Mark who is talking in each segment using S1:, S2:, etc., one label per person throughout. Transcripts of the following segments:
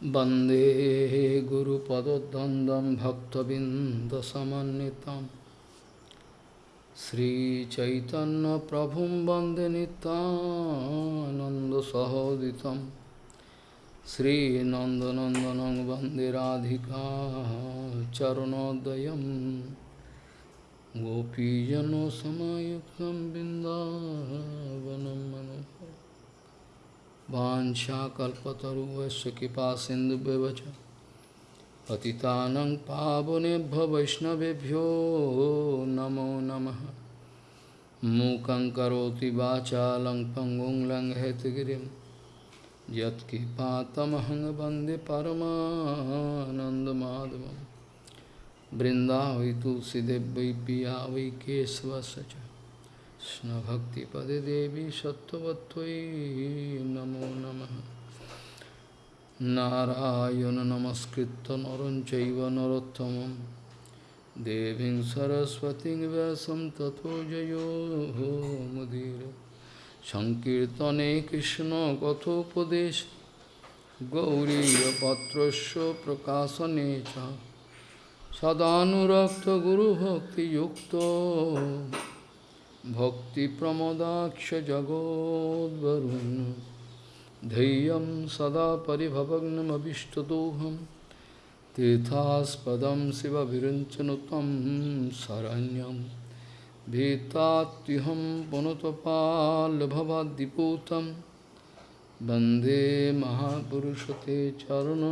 S1: Bande Guru Padodandam Bhaktabindasamanitam Sri Chaitanya Prabhum Bande Nanda Sahoditam Sri Nandanandanang Bande Radhika Charanodayam Gopijano Samayuktam Bindavanam Manam वाञ्छाकल्पतरुवस्य कृपा सिन्धुव्यवच पतितानं पावनेभ्यो वैष्णवेभ्यो नमो नमः। मूकं करोति वाचालं पङ्गुं लङ्घयतगिरिं यत्कृपातमहं वंदे परमानन्दमाधवं बृन्दावै तुलसीदेव वै पिया वै केशवस्य च। কৃষ্ণভক্তিপদে দেবী সত্যবত্যই নমো নম। নারায়ণ নমস্কৃত নরঞ্চৈব নরোত্তম দেবী সরস্বতী ব্যাসম তথো জয়োমুদীর সংকীর্তনে কৃষ্ণ কথোপদেশ। গৌরীপত্রস্য প্রকাশনে সদানুরক্ত গুরুভক্তিযুক্ত। भक्तिप्रमोदाक्षजगोद्वरुन् धैर्यं सदा परिभवग्नमभिष्टदोहं तीर्थास्पदं शिवविरञ्चनुतं शरण्यं भीतात्युहं पुनतपाल्भवाद्दिपूतं वन्दे महापुरुषते चरणरविन्दं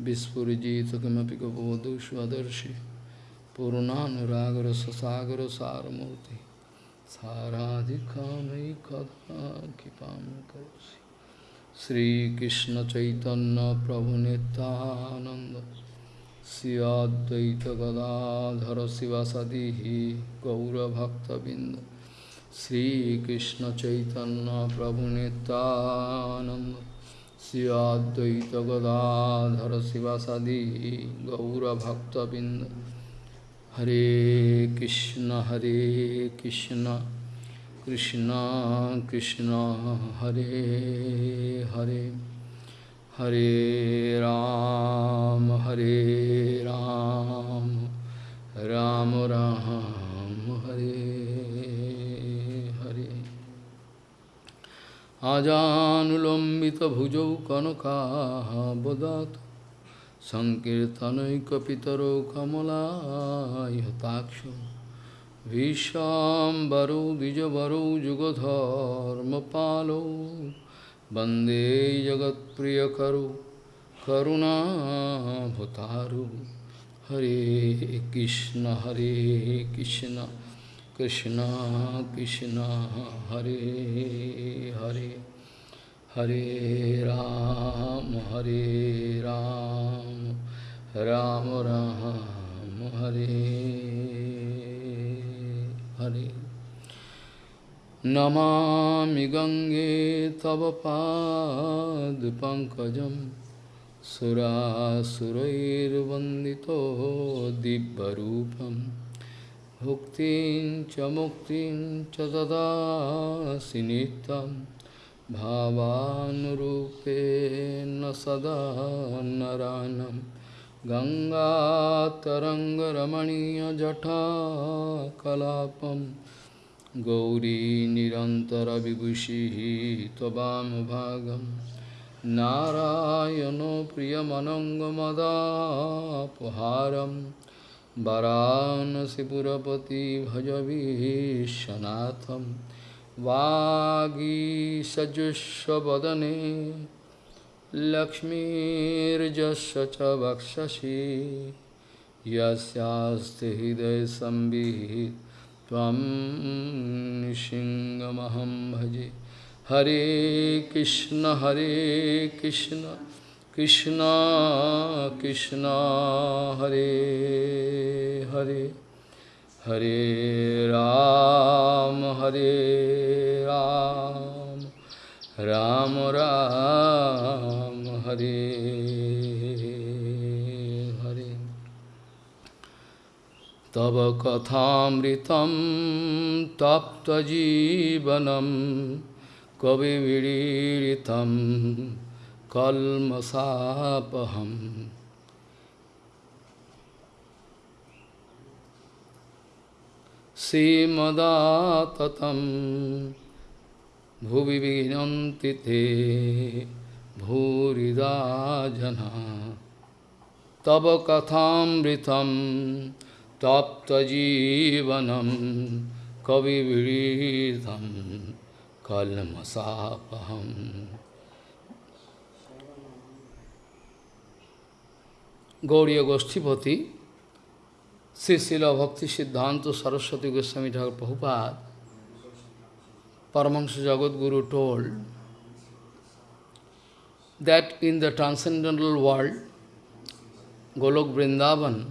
S1: Vispurjita kimapi kapodu svadarshi Purunanuragra sasagra saramurti Saradhikamai kadha kipam karosi Sri Krishna Chaitanya Prabhu Nityananda Sri Advaita Gadadhara Sivasadihi Gaura Bhakta Binda Sri Krishna Chaitanya Prabhu Nityananda श्रियाद्वैत Gadadhar शिवासादि गौरभक्तबिंद हरे कृष्ण हरे कृष्ण कृष्ण कृष्ण, हरे हरे। हरे राम हरे राम राम राम हरे हरे। আজানুলম্বিত ভুজৌ আজানুলম্বিতভুজৌ কনকাবদাত কমলাক্ষ কমলায়তাক্ষ ভীষাম্বরৌ যুগধর্ম যুগধর্মপালৌ। বন্দে জগৎপ্রিয় করু করুণা করুণাভতারু হরে কৃষ্ণ হরে কৃষ্ণ। विशाम्बरौ द्विजवरौ जुगधर्मपालौ वन्दे जगत्प्रियकरौ करुणाभतारु हरे कृष्ण हरे कृष्ण कृष्ण कृष्ण हरे हरे हरे राम हरे Ram Ram Ram Bhuktin cha muktin cha dadasi nitam Bhavanurupena sada naranam Ganga taranga ramaniya jata kalapam Gauri nirantara vibhushihi tabam bhagam Narayano priyamanangamadapuharam वरानसीपुरपति भज भीशनाथम वागी सजुस्वदने लक्ष्मीजस्व च वक्षसी। यस्ते हृदय संबित भजे। हरे कृष्ण हरे Krishna. Krishna, Krishna, Hare, Hare, Hare Ram, Hare Ram, Ram, Ram, Hare, Hare. Tava kathamritam tapta jivanam kavi vidiritam कल्मषापहम। श्रीमदाततम भुवि विनती ते भूरिदा जना तब कथामृतम तप्तजीवनम कविविधम कलमसापहम Gauriya Goshtipati, Sri Srila Bhakti Siddhanta Saraswati Goswami Thakur Prabhupada, Paramahansa Jagadguru told that in the transcendental world, Golok Vrindavan,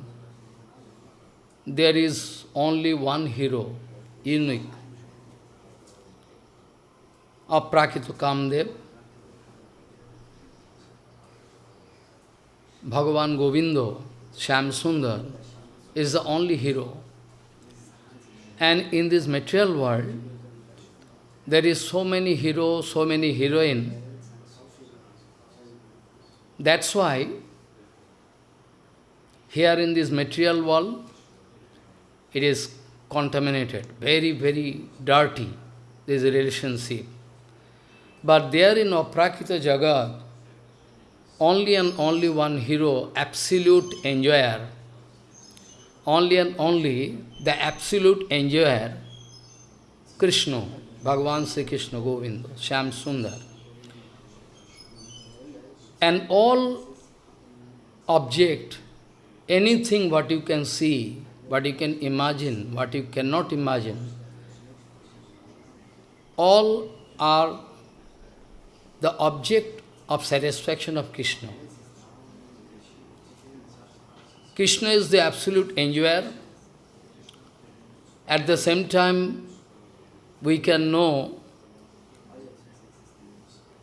S1: there is only one hero, unique, of Prakita Kamdev, Bhagavan Govindo, Sham Sundar, is the only hero. And in this material world, there is so many heroes, so many heroine. That's why here in this material world, it is contaminated, very, very dirty, there is a relationship. But there in Aprakita Jagat, only and only one hero, absolute enjoyer, only and only the absolute enjoyer, Krishna, Bhagavan Sri Krishna Govinda, Sham Sundar. And all object, anything what you can see, what you can imagine, what you cannot imagine, all are the object of satisfaction of Krishna. Krishna is the absolute enjoyer. At the same time, we can know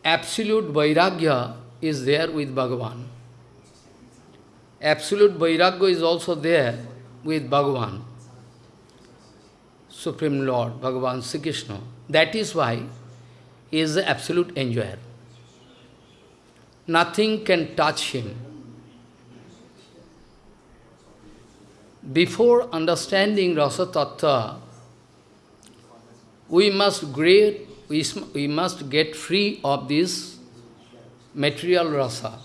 S1: absolute Vairagya is there with Bhagavan. Absolute Vairagya is also there with Bhagavan, Supreme Lord, Bhagavan Sri Krishna. That is why he is the absolute enjoyer. Nothing can touch him. before understanding Rasa Tattva, we must great, we, we must get free of this material rasa.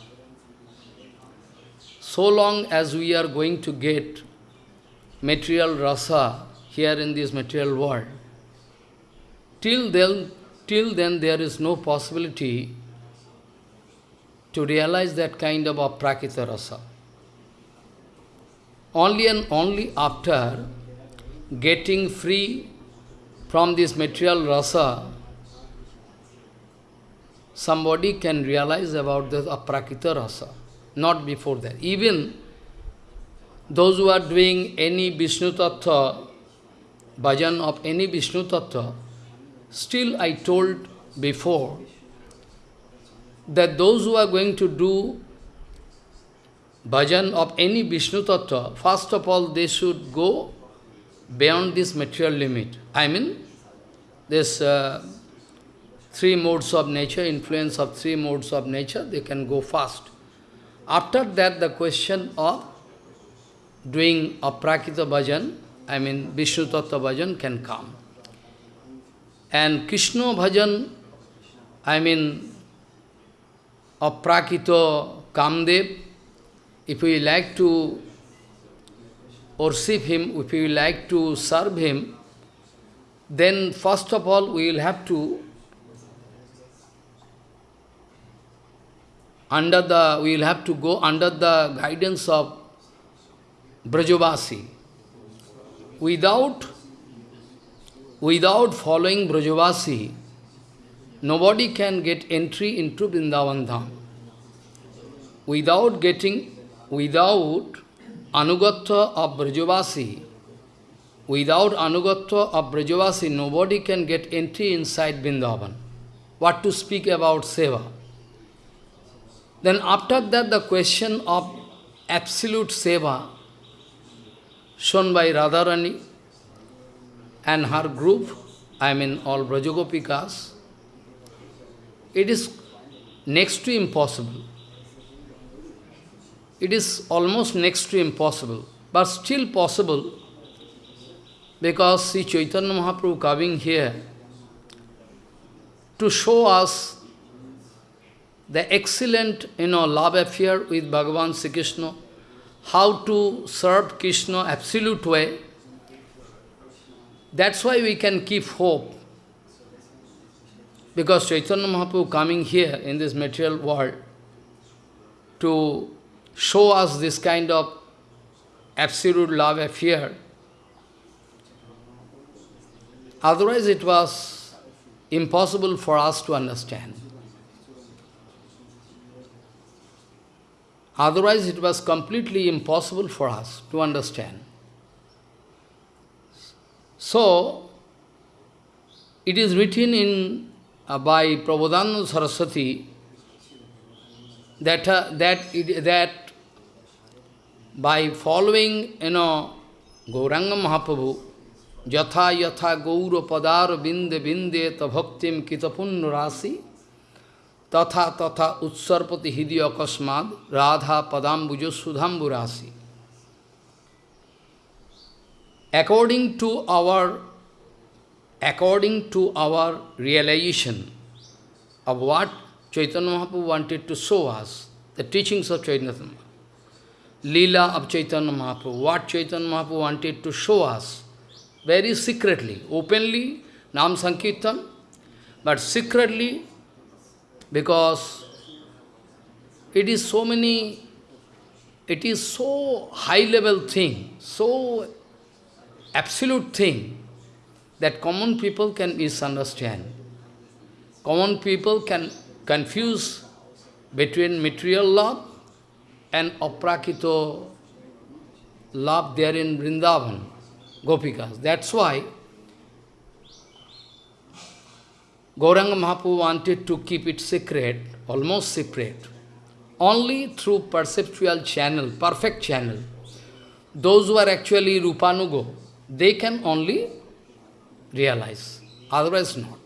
S1: So long as we are going to get material rasa here in this material world, till then, till then there is no possibility to realize that kind of aprakita rasa. Only and only after getting free from this material rasa, somebody can realize about the aprakita rasa, not before that. Even those who are doing any Vishnu Tattva, bhajan of any Vishnu Tattva, still I told before that those who are going to do bhajan of any Vishnu Tattva, first of all they should go beyond this material limit. I mean, this uh, three modes of nature, influence of three modes of nature, they can go fast. After that, the question of doing aprakita bhajan, I mean Vishnu Tattva bhajan can come. And Krishna bhajan, I mean aprakita Kamdev, if we like to worship him, if we like to serve him, then first of all we will have to under the we will have to go under the guidance of Brajavasi. Without without following Brajavasi, nobody can get entry into Vrindavan Dham. Without getting without anugatva of Brajavasi, without anugatva of Brajavasi, nobody can get entry inside Vrindavan. What to speak about Seva? Then after that, the question of absolute Seva, shown by Radharani and her group, I mean all Brajagopikas, it is next to impossible. It is almost next to impossible, but still possible because Sri Chaitanya Mahaprabhu coming here to show us the excellent, you know, love affair with Bhagavan Sri Krishna, how to serve Krishna absolute way. That's why we can keep hope. Because Chaitanya Mahaprabhu coming here in this material world to show us this kind of absolute love affair. Otherwise it was impossible for us to understand. Otherwise it was completely impossible for us to understand. So, it is written in uh, by Prabodhananda Saraswati that, uh, that, it, that by following, you know, Gauranga Mahaprabhu, Yatha Yatha Gaura Padar Binde Binde Bhaktim Kitapunnu Rasi, Tatha Tatha Utsarpati Hidi Akasmad, Radha Padambujo Sudhambu Rasi. According to our according to our realization of what Chaitanya Mahaprabhu wanted to show us, the teachings of Chaitanya Mahaprabhu, Leela of Chaitanya Mahaprabhu, what Chaitanya Mahaprabhu wanted to show us, very secretly, openly, Nam Sankirtan, but secretly, because it is so many, it is so high level thing, so absolute thing, that common people can misunderstand. Common people can confuse between material love and aprakito love there in Vrindavan, Gopikas. That's why Gauranga Mahaprabhu wanted to keep it secret, almost secret, only through perceptual channel, perfect channel. Those who are actually Rupanugo, they can only realize, otherwise not.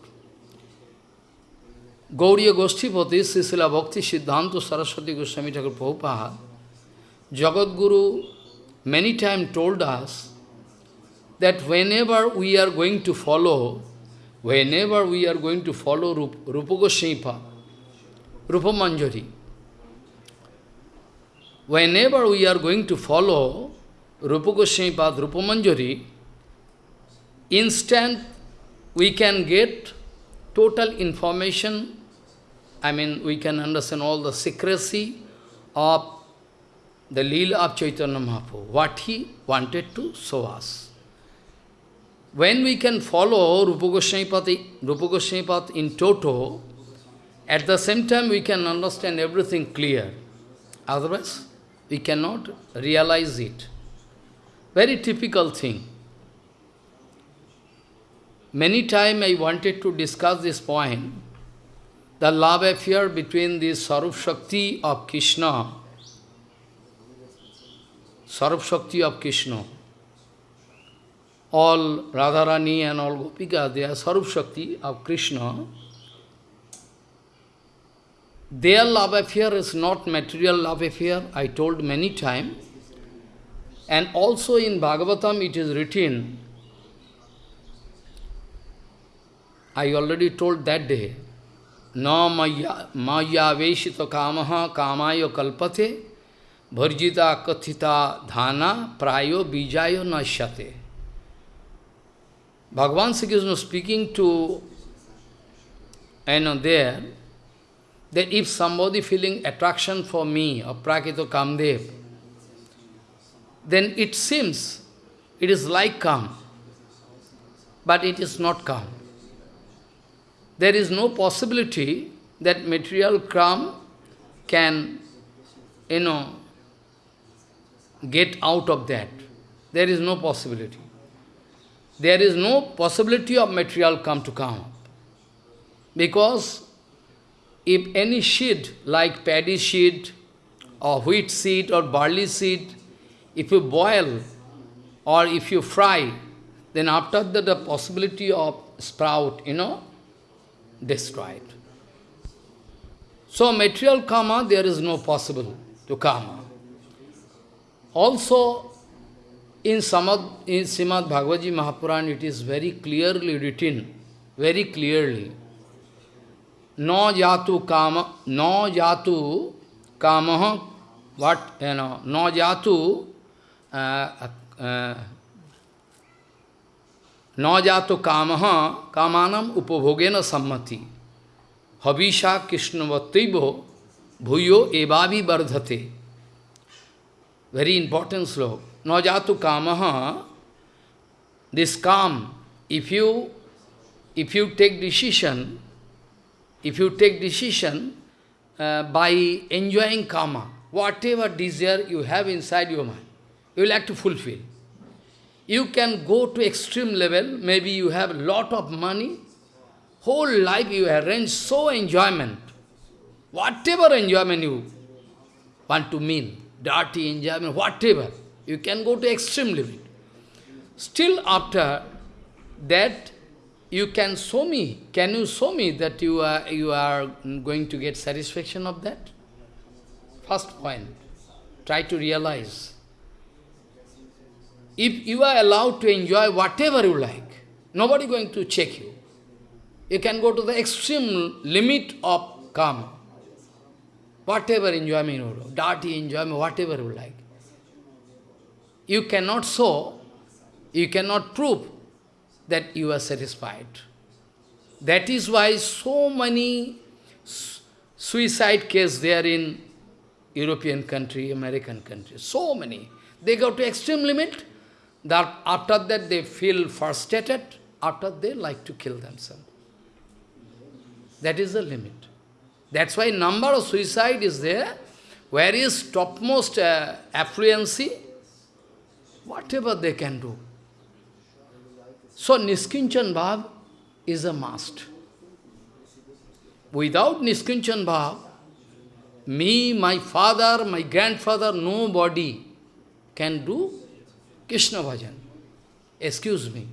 S1: Gauriya Goshtipati, Sisila Bhakti Siddhanta Saraswati Goswami Thakur Prabhupada, Jagat Guru many times told us that whenever we are going to follow, whenever we are going to follow Rup, Rupa Rupa Manjari, whenever we are going to follow Rupa Goswami Rupa Manjari, instant we can get total information, I mean, we can understand all the secrecy of the Leela of Chaitanya Mahaprabhu, what he wanted to show us. When we can follow Rupa Goswami Rupa Goswami in toto, at the same time we can understand everything clear. Otherwise, we cannot realize it. Very typical thing. Many times I wanted to discuss this point, the love affair between the Sarup Shakti of Krishna, Sarup Shakti of Krishna, all Radharani and all Gopika, they are Sarup Shakti of Krishna. Their love affair is not material love affair, I told many times. And also in Bhagavatam it is written, I already told that day, Veshita kamaha kamayo kalpate bharjita kathita dhana prayo bijayo nashyate. Bhagavan Sri Krishna speaking to, I know there, that if somebody feeling attraction for me, or Prakito Kamdev, then it seems it is like come, but it is not come there is no possibility that material calm can, you know, get out of that. There is no possibility. There is no possibility of material come to come up. Because if any seed, like paddy seed, or wheat seed, or barley seed, if you boil or if you fry, then after that the possibility of sprout, you know, destroyed. So material karma, there is no possible to karma. Also, in Samad, in Srimad Bhagavad Mahapuran, it is very clearly written, very clearly. No jatu kama, no jatu kama, what, you know, no jatu, uh, uh, no jatu kama, kamanam upabhogena sammati. Habisha Krishnavatibo bhuyo evavi bardhate. Very important sloka. Najatu kamaha, this calm, if you, if you take decision, if you take decision uh, by enjoying karma, whatever desire you have inside your mind, you will like to fulfill. You can go to extreme level, maybe you have lot of money, whole life you arrange so enjoyment, whatever enjoyment you want to mean, dirty enjoyment, whatever, you can go to extreme limit. Still after that, you can show me, can you show me that you are, you are going to get satisfaction of that? First point, try to realize. If you are allowed to enjoy whatever you like, nobody going to check you. You can go to the extreme limit of karma. Whatever enjoyment you dirty enjoyment, whatever you like you cannot show, you cannot prove that you are satisfied. That is why so many suicide cases there in European country, American country, so many. They go to extreme limit, that after that they feel frustrated, after they like to kill themselves. That is the limit. That's why number of suicide is there, where is topmost uh, affluency, whatever they can do. So Niskinchan Bhav is a must. Without Niskinchan Bhav, me, my father, my grandfather, nobody can do Krishna bhajan. Excuse me.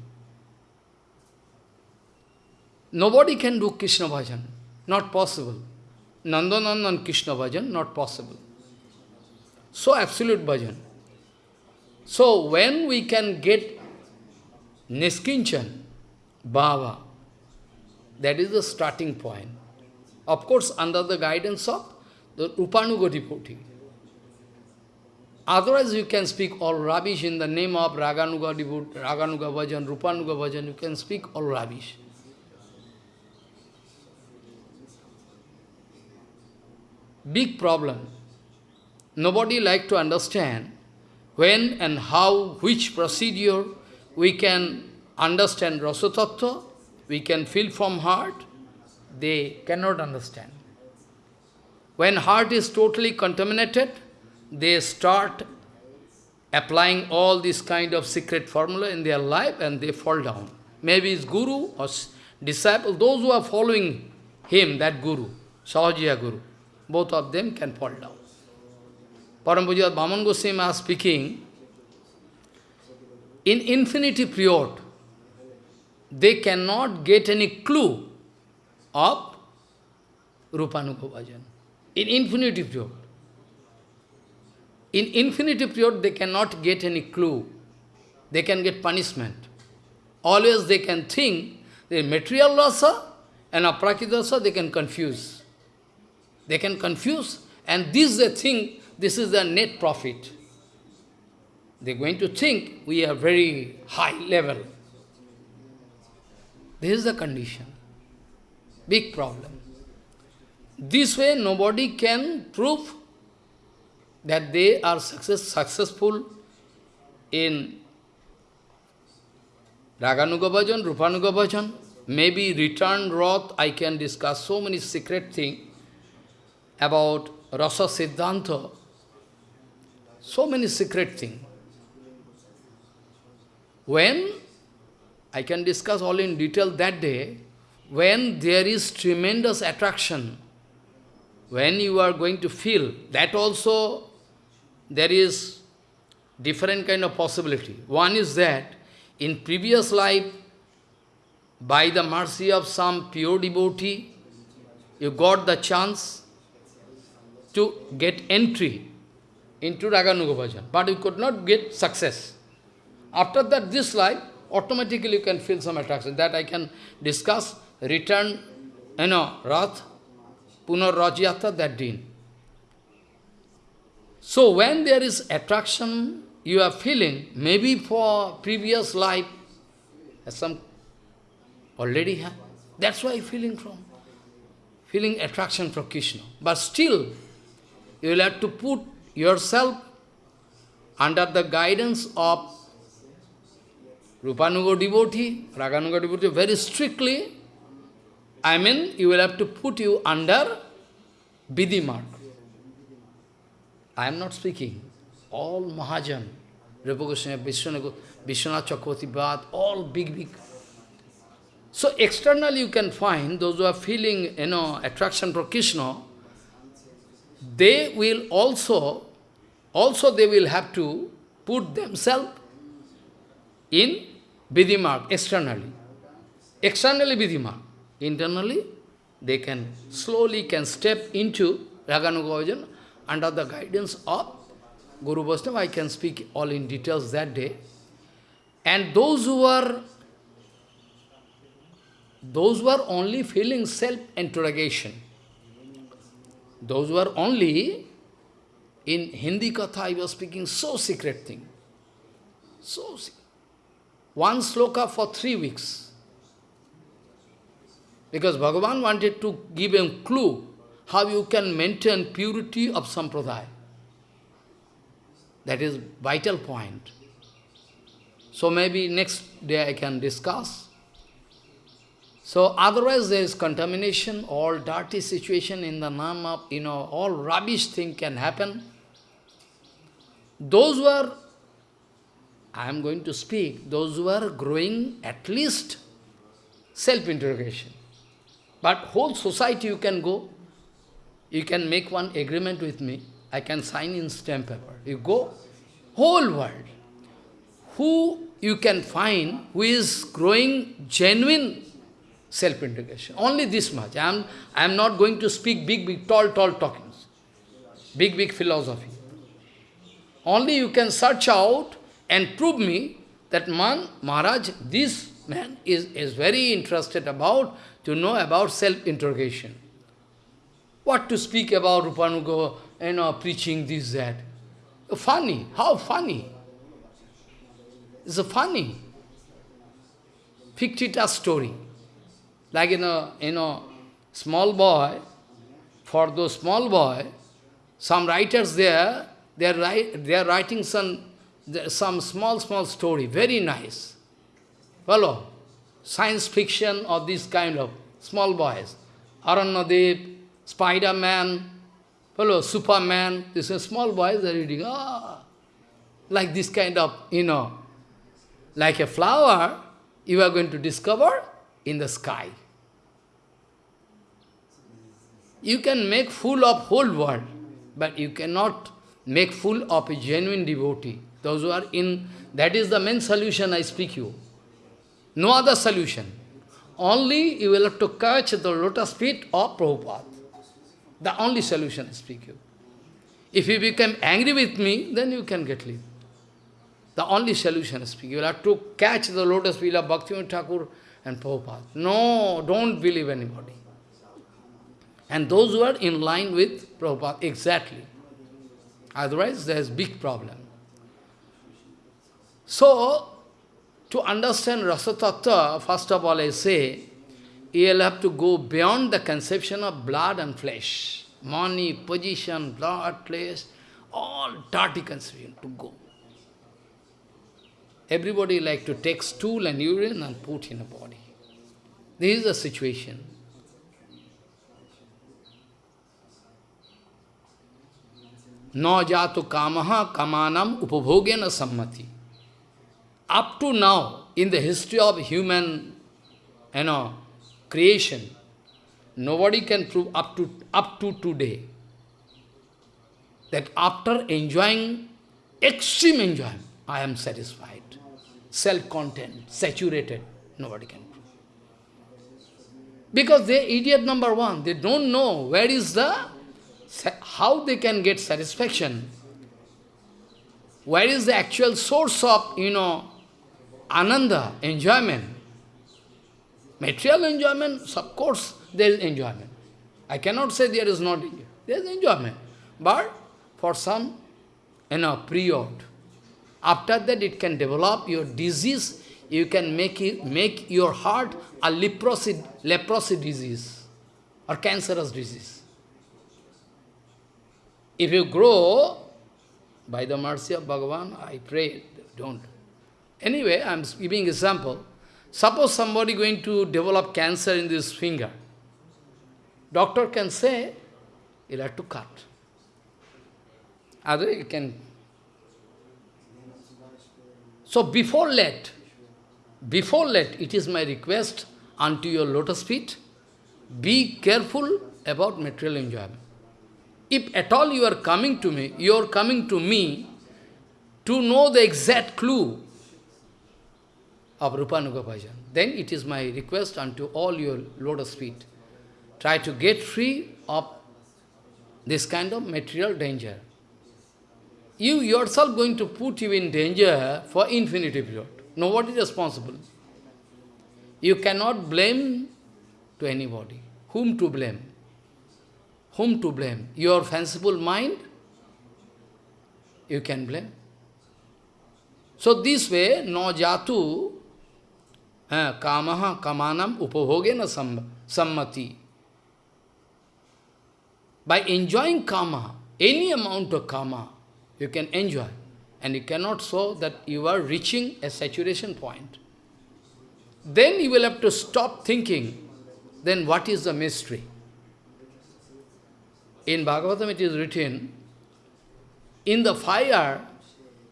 S1: Nobody can do Krishna bhajan. Not possible. Nandanandan Krishna bhajan, not possible. So absolute bhajan. So when we can get Niskinchan, Bhava, that is the starting point. Of course, under the guidance of the Rupanuga devotee. Otherwise, you can speak all rubbish in the name of Raganuga devotee, Raganuga Bhajan, Rupanuga Bhajan, you can speak all rubbish. Big problem. Nobody like to understand when and how, which procedure we can understand Rasa we can feel from heart, they cannot understand. When heart is totally contaminated, they start applying all this kind of secret formula in their life and they fall down. Maybe it's guru or disciple, those who are following him, that guru, Sahajiya guru, both of them can fall down. Parampuja Bhaman Goswami are speaking, in infinity period, they cannot get any clue of Rupanuga Bhajan. In infinity period. In infinity period, they cannot get any clue. They can get punishment. Always they can think the material rasa uh, and aprakita rasa, uh, they can confuse. They can confuse, and this they think this is the net profit. They're going to think we are very high level. This is the condition. Big problem. This way nobody can prove that they are success, successful in Raganuga Bhajan, Rupanuga Bhajan. Maybe return Rath, I can discuss so many secret things about Rasa Siddhanta, so many secret things. When, I can discuss all in detail that day, when there is tremendous attraction, when you are going to feel, that also there is different kind of possibility. One is that in previous life, by the mercy of some pure devotee, you got the chance to get entry into Raganuga Bhajan, but you could not get success. After that, this life, automatically you can feel some attraction. That I can discuss, return, you know, Rath, Punar Rathyatra, that din. So when there is attraction, you are feeling, maybe for previous life, some already have. That's why feeling from, feeling attraction for Krishna. But still, you will have to put yourself under the guidance of Rupanuga devotee, Raganuga devotee, very strictly, I mean, you will have to put you under Vidhi marg. I am not speaking. All Mahajan, Rupa Goswami, Vishwanath Chakravarti all big, big. So externally you can find those who are feeling, you know, attraction for Krishna, they will also, also they will have to put themselves in Vidhimarg, externally. Externally Vidhimarg. Internally, they can slowly can step into Raganuga under the guidance of Guru Vaishnava. I can speak all in details that day. And those who were, those who are only feeling self-interrogation, those who are only in Hindi Katha, I was speaking so secret thing. So secret one sloka for three weeks. Because Bhagavan wanted to give him clue how you can maintain purity of sampradaya. That is vital point. So maybe next day I can discuss. So otherwise there is contamination, all dirty situation in the name of, you know, all rubbish thing can happen. Those who are I am going to speak those who are growing at least self-interrogation. But whole society you can go, you can make one agreement with me, I can sign in stamp paper. You go, whole world. Who you can find who is growing genuine self-integration. Only this much. I am, I am not going to speak big, big, tall, tall talkings. Big, big philosophy. Only you can search out and prove me that man, Maharaj, this man is, is very interested about to know about self-interrogation. What to speak about Rupanuga, you know, preaching this, that. Funny. How funny? It's a funny. Fictitious story. Like in a, you know, small boy, for those small boy, some writers there, they are, write, they are writing some some small, small story, very nice. Follow? Science fiction of this kind of small boys. Aranyadev, Spider-Man, follow, Superman, a small boys are reading, ah, like this kind of, you know, like a flower, you are going to discover in the sky. You can make fool of whole world, but you cannot make fool of a genuine devotee. Those who are in, that is the main solution I speak you. No other solution. Only you will have to catch the lotus feet of Prabhupada. The only solution is speak you. If you become angry with me, then you can get leave. The only solution is speak. You have to catch the lotus feet of Bhaktivinoda Thakur and Prabhupada. No, don't believe anybody. And those who are in line with Prabhupada, exactly. Otherwise, there is big problem. So, to understand Rasa Tattva, first of all I say, you'll have to go beyond the conception of blood and flesh. Money, position, blood, place, all dirty conception to go. Everybody like to take stool and urine and put in a body. This is the situation. No jatu kamaha kamanam upabhogena sammati up to now, in the history of human, you know, creation, nobody can prove up to, up to today that after enjoying extreme enjoyment. I am satisfied. Self-content, saturated. Nobody can prove. Because they idiot number one. They don't know where is the, how they can get satisfaction. Where is the actual source of, you know, ananda, enjoyment. Material enjoyment, of course, there is enjoyment. I cannot say there is not enjoyment. There is enjoyment. But for some, you know, period. After that, it can develop your disease. You can make it, make your heart a leprosy, leprosy disease or cancerous disease. If you grow, by the mercy of Bhagavan, I pray, don't. Anyway, I am giving example. Suppose somebody going to develop cancer in this finger. Doctor can say, you'll have to cut. Other you can. So before let, before let, it is my request unto your lotus feet, be careful about material enjoyment. If at all you are coming to me, you are coming to me to know the exact clue of Rupanuga Bhajan, then it is my request unto all your lotus feet. Try to get free of this kind of material danger. You yourself going to put you in danger for infinity period. Nobody is responsible. You cannot blame to anybody. Whom to blame? Whom to blame? Your fanciful mind? You can blame. So this way, no jatu kamaha kamanam upabhogena sammati. By enjoying kama, any amount of kama, you can enjoy. And you cannot show that you are reaching a saturation point. Then you will have to stop thinking, then what is the mystery? In Bhagavatam it is written, in the fire,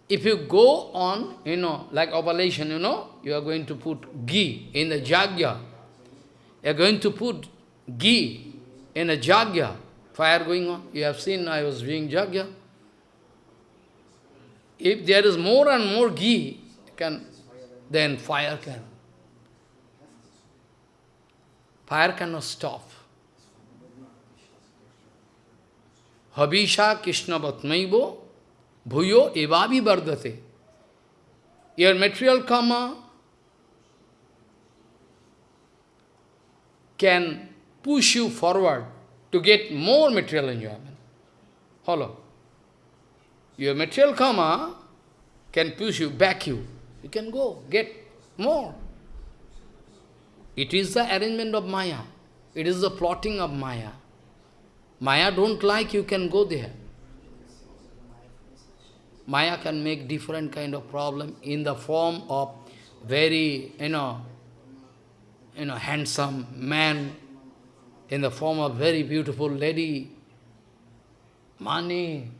S1: if you go on, you know, like oblation, you know, you are going to put ghee in the jagya. You are going to put ghee in a jagya. Fire going on. You have seen I was doing jagya. If there is more and more ghee, can, then fire can. Fire cannot stop. Habisha Krishna Vatmaivo Bhuyo evavi vardhate. Your material karma can push you forward to get more material enjoyment. Follow. Your material karma can push you, back you. You can go, get more. It is the arrangement of Maya. It is the plotting of Maya. Maya don't like, you can go there. Maya can make different kind of problem in the form of very, you know, you know, handsome man, in the form of very beautiful lady, money,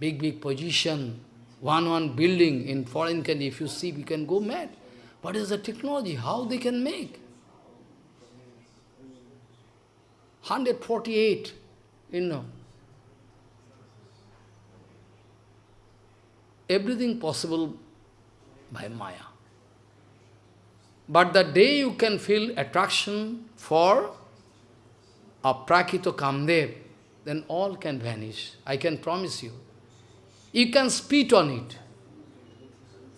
S1: big, big position, one, one building in foreign country, if you see, we can go mad. What is the technology? How they can make? 148, you know, everything possible by Maya. But the day you can feel attraction for a Prakito Kamdev, then all can vanish. I can promise you. You can spit on it.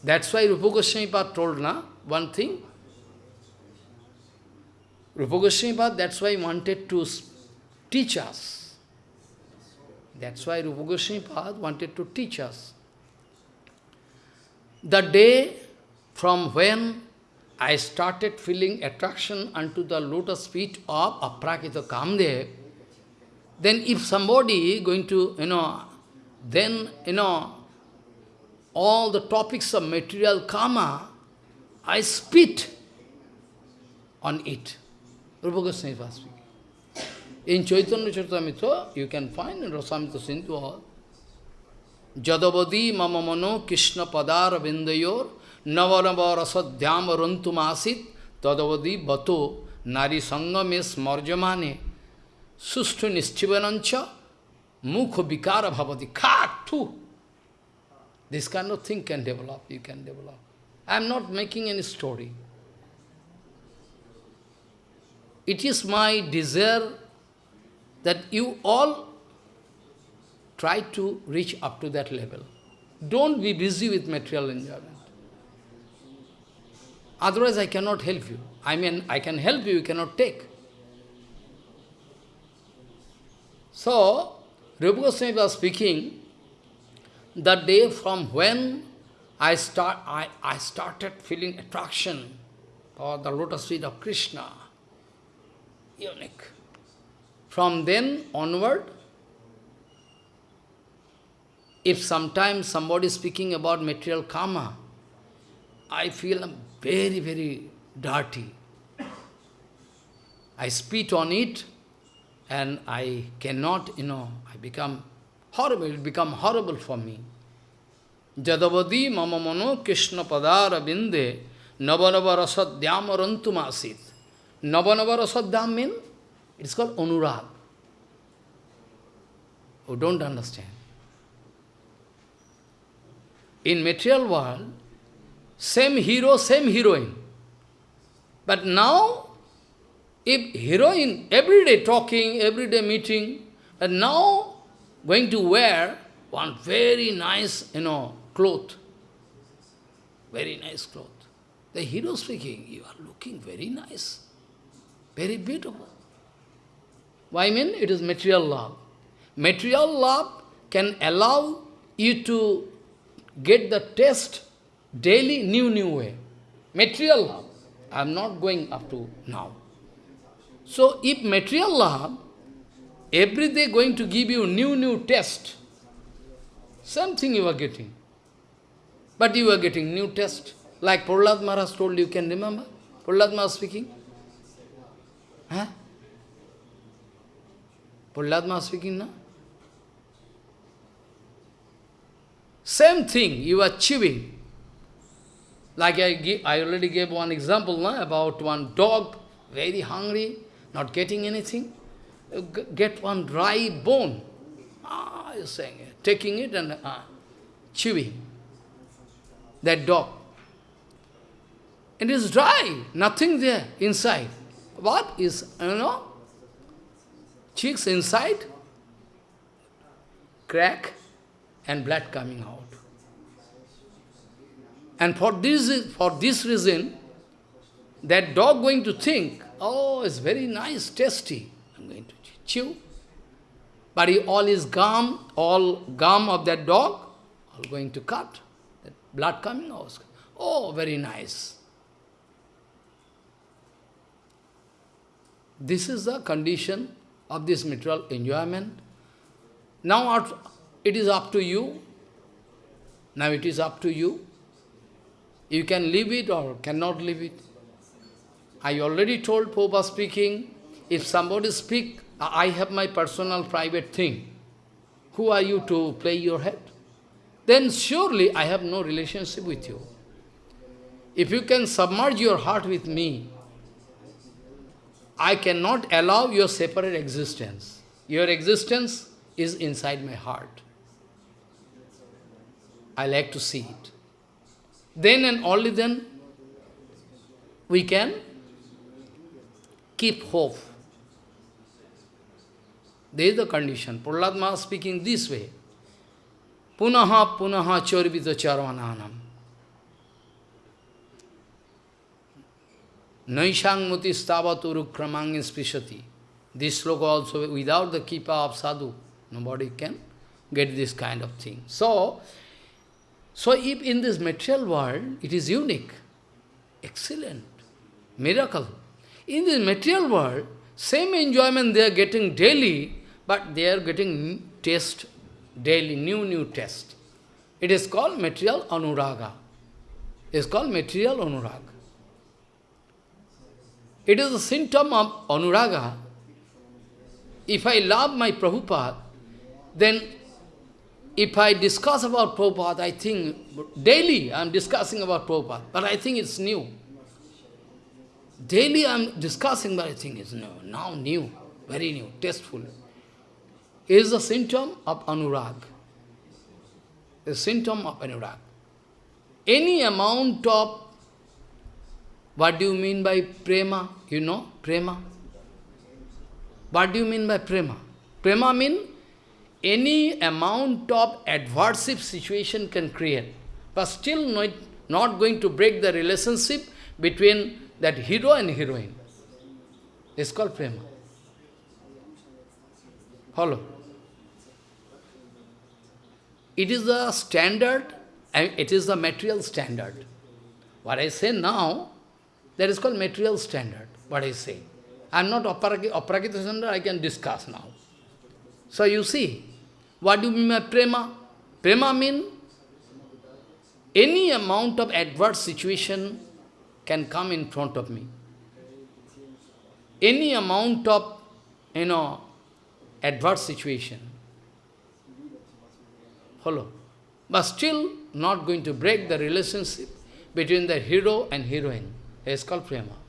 S1: That's why Rupa Goswami told na, one thing. Rupa Goswami that's why he wanted to teach us. That's why Rupa Goswami wanted to teach us. The day from when I started feeling attraction unto the lotus feet of Aprakita Kamdev, then if somebody going to, you know, then, you know, all the topics of material karma, I spit on it. Rupa Goswami was speaking. In Chaitanya Charitamrita, you can find in Rasamrita Sindhu Jadavadi mama mano Krishna padara vindayor navanava rasadhyam rantumasit tadavadi bato nari sangame smarjamane sustu nischivanancha mukha vikara bhavati. Khatu! This kind of thing can develop, you can develop. I am not making any story. It is my desire that you all try to reach up to that level. Don't be busy with material enjoyment. Otherwise, I cannot help you. I mean, I can help you, you cannot take. So, Rupa Goswami was speaking, the day from when I, start, I, I started feeling attraction for the lotus feet of Krishna, unique. From then onward, if sometimes somebody is speaking about material karma, I feel very, very dirty. I spit on it and I cannot, you know, I become horrible, it become horrible for me. Jadavadi mama mano Krishna padara binde asit. Navanava rasadhyam means, it's called anurag. Who don't understand. In material world, same hero, same heroine. But now, if heroine, every day talking, every day meeting, and now going to wear one very nice, you know, cloth, very nice cloth. The hero speaking, you are looking very nice, very beautiful. Why I mean? It is material love. Material love can allow you to get the taste daily new, new way. Material love. I am not going up to now. So if material love, every day going to give you new, new test, something you are getting. But you are getting new test. Like Prahlad Maharaj told you, can remember? Prahlad Maharaj speaking. Huh? Prahlad Maharaj speaking, no? Same thing you are achieving. Like I, I already gave one example no, about one dog, very hungry, not getting anything. Get one dry bone. Ah, you're saying, it. taking it and ah, chewing. That dog. It is dry, nothing there inside. What is, you know, cheeks inside, crack, and blood coming out. And for this, for this reason, that dog going to think, oh, it's very nice, tasty, I'm going to chew. But he, all his gum, all gum of that dog, all going to cut. That blood coming out. Oh, very nice. This is the condition of this material enjoyment. Now it is up to you. Now it is up to you. You can leave it or cannot leave it. I already told Popa speaking, if somebody speak, I have my personal private thing. Who are you to play your head? Then surely I have no relationship with you. If you can submerge your heart with me, I cannot allow your separate existence. Your existence is inside my heart. I like to see it. Then and only then we can keep hope. There is the condition. Prahlad Maharaj speaking this way. Punaha punaha chorvita charvananam. Naishang muti stavatu rukramang spishati. This sloka also, without the kippa of sadhu, nobody can get this kind of thing. So, so if in this material world, it is unique, excellent, miracle. In this material world, same enjoyment they are getting daily, but they are getting taste daily, new, new taste. It is called material anuraga. It is called material anuraga. It is a symptom of anuraga. If I love my Prabhupada, then if I discuss about Prabhupada, I think, daily I am discussing about Prabhupada, but I think it's new. Daily I am discussing, but I think it's new, now new, very new, tasteful. Is a symptom of anurag. a symptom of anurag. Any amount of, what do you mean by prema? You know, prema? What do you mean by prema? Prema means any amount of adversive situation can create, but still not, not going to break the relationship between that hero and heroine. It's called prema. Follow? It is the standard, and it is the material standard. What I say now, that is called material standard, what I say. I am not Aprakita standard, I can discuss now. So you see, what do you mean by prema? Prema means any amount of adverse situation can come in front of me. Any amount of, you know, adverse situation. Follow. But still not going to break the relationship between the hero and heroine. It's called prema.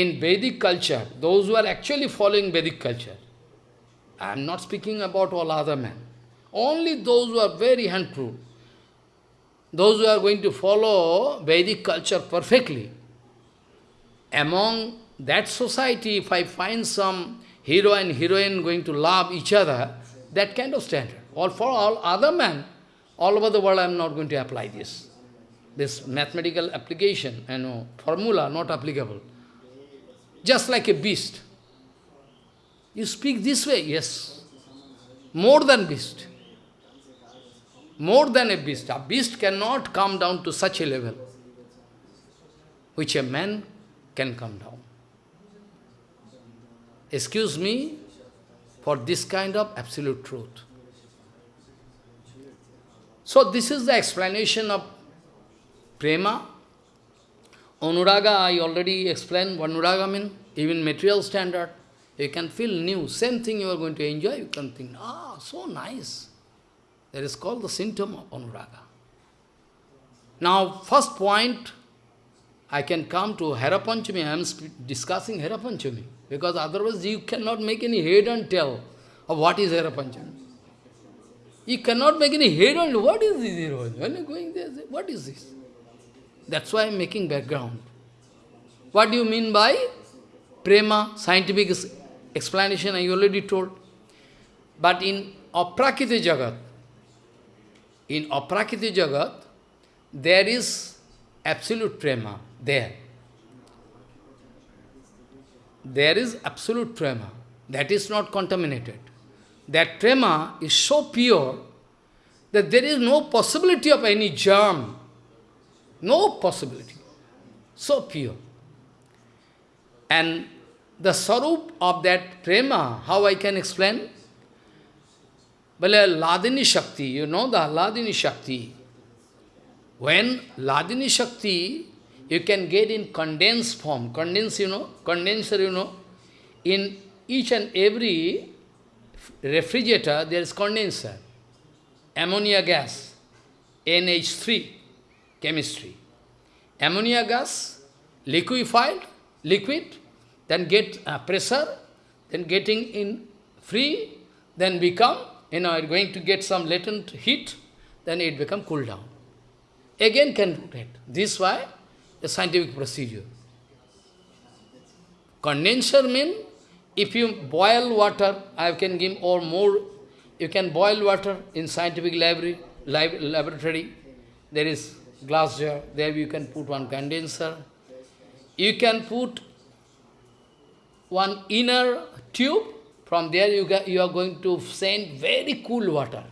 S1: In Vedic culture, those who are actually following Vedic culture, I am not speaking about all other men, only those who are very handful, those who are going to follow Vedic culture perfectly, among that society, if I find some hero and heroine going to love each other, that kind of standard. Or for all other men, all over the world, I am not going to apply this. This mathematical application, you know, formula not applicable. Just like a beast. You speak this way, yes. More than beast. More than a beast. A beast cannot come down to such a level, which a man can come down. Excuse me for this kind of absolute truth. So this is the explanation of prema. Anuraga, I already explained what anuraga means, even material standard. You can feel new, same thing you are going to enjoy, you can think, ah, so nice. That is called the symptom of anuraga. Now, first point, I can come to Herapanchami, I am discussing Herapanchami, because otherwise you cannot make any head and tell of what is Herapanchami. You cannot make any head and what is this When you going there, what is this? That's why I am making background. What do you mean by prema, scientific explanation I already told. But in Aprakiti Jagat, in Aprakiti Jagat, there is absolute prema there. There is absolute prema. That is not contaminated. That prema is so pure that there is no possibility of any germ. No possibility. So pure. And the sarup of that prema, how I can explain? Well, uh, Hladini Shakti, you know the Hladini Shakti. When Hladini Shakti, you can get in condensed form. Condense, you know, condenser, you know. In each and every refrigerator, there is condenser. Ammonia gas, NH3, chemistry. Ammonia gas, liquefied, liquid, then get uh, pressure, then getting in free, then become, you know, going to get some latent heat, then it become cool down. Again can rotate. This why the scientific procedure. Condenser means if you boil water, I can give or more, you can boil water in scientific library, lab, laboratory. There is glass jar, there you can put one condenser. You can put one inner tube, from there you, you are going to send very cool water.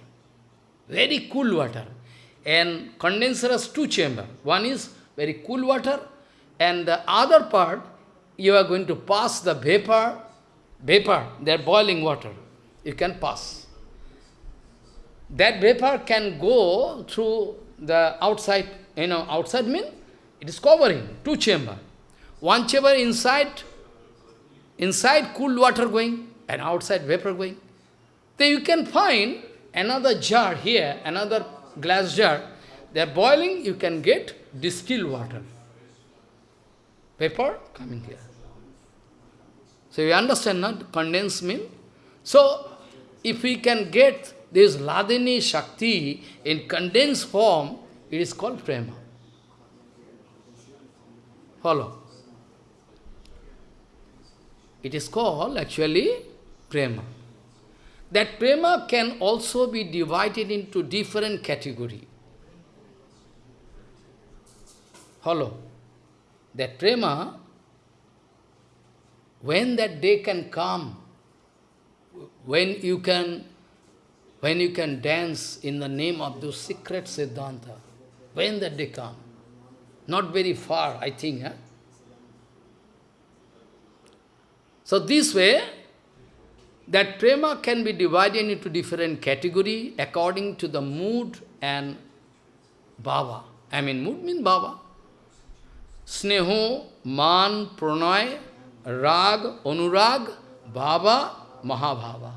S1: Very cool water. And condenser has two chambers. One is very cool water, and the other part, you are going to pass the vapor, vapor, they are boiling water. You can pass. That vapor can go through the outside, you know, outside mean it is covering two chamber. One chamber inside Inside cool water going and outside vapor going. Then you can find another jar here, another glass jar. They are boiling, you can get distilled water. Vapor coming here. So you understand, not condensed mean? So, if we can get this Hladini Shakti in condensed form, it is called prema. Follow. It is called actually prema. That prema can also be divided into different category. Follow. That prema, when that day can come, when you can when you can dance in the name of those secret Siddhanta, when that day come, not very far, I think. Eh? So this way, that prema can be divided into different category according to the mood and bhava. I mean, mood means bhava. Sneho, man, pranay, rag, anurag, bhava, mahabhava.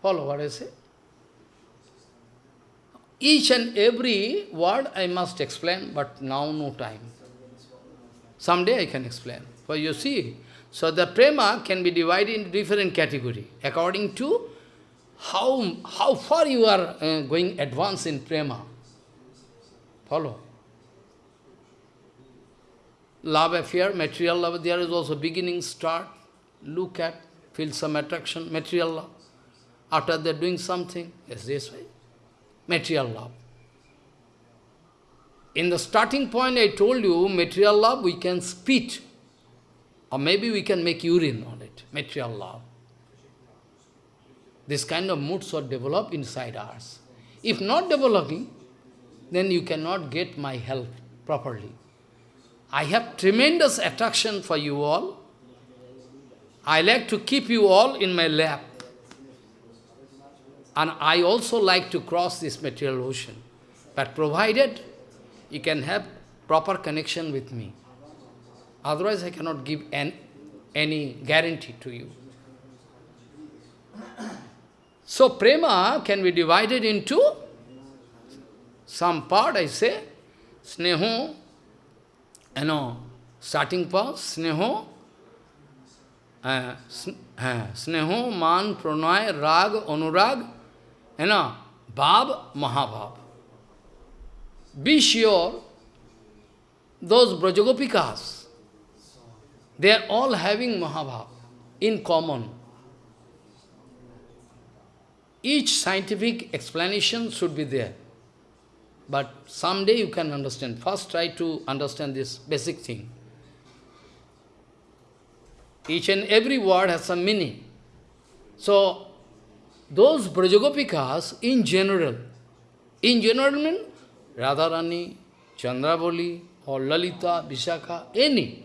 S1: Follow what I say? Each and every word I must explain, but now no time. Someday I can explain. For you see, so the prema can be divided into different category according to how, how far you are uh, going advance in prema. Follow. Love affair, material love, there is also beginning, start, look at, feel some attraction, material love. After they're doing something, yes, this way. Material love. In the starting point, I told you, material love, we can spit. Or maybe we can make urine on it, material love. This kind of moods are developed inside us. If not developing, then you cannot get my help properly. I have tremendous attraction for you all. I like to keep you all in my lap. And I also like to cross this material ocean. But provided you can have proper connection with me. Otherwise, I cannot give an, any guarantee to you. So, prema can be divided into some part, I say, sneho, you know, starting part, sneho, uh, sneho, man, pranay, rag, anurag, you know, bhav, mahabhav. Be sure, those Brajagopikas, they are all having mahabhav in common. Each scientific explanation should be there. But someday you can understand. First try to understand this basic thing. Each and every word has some meaning. So, those Brajagopikas in general, in general mean Radharani, Chandravali, or Lalita, Vishakha, any,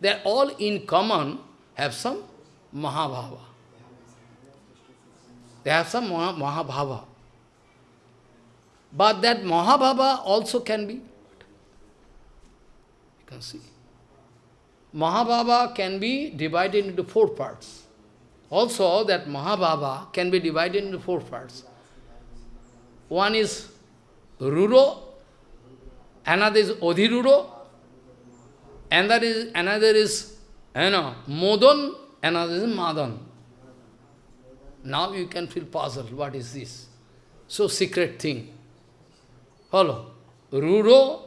S1: they are all in common have some Mahabhava. They have some Mahabhava. But that Mahabhava also can be, you can see. Mahabhava can be divided into four parts. Also, that Mahabhava can be divided into four parts. One is Ruro, another is Odhiruro, another is, another is you know, Modan, another is Madan. Now you can feel puzzled, what is this? So secret thing. Follow. Ruro,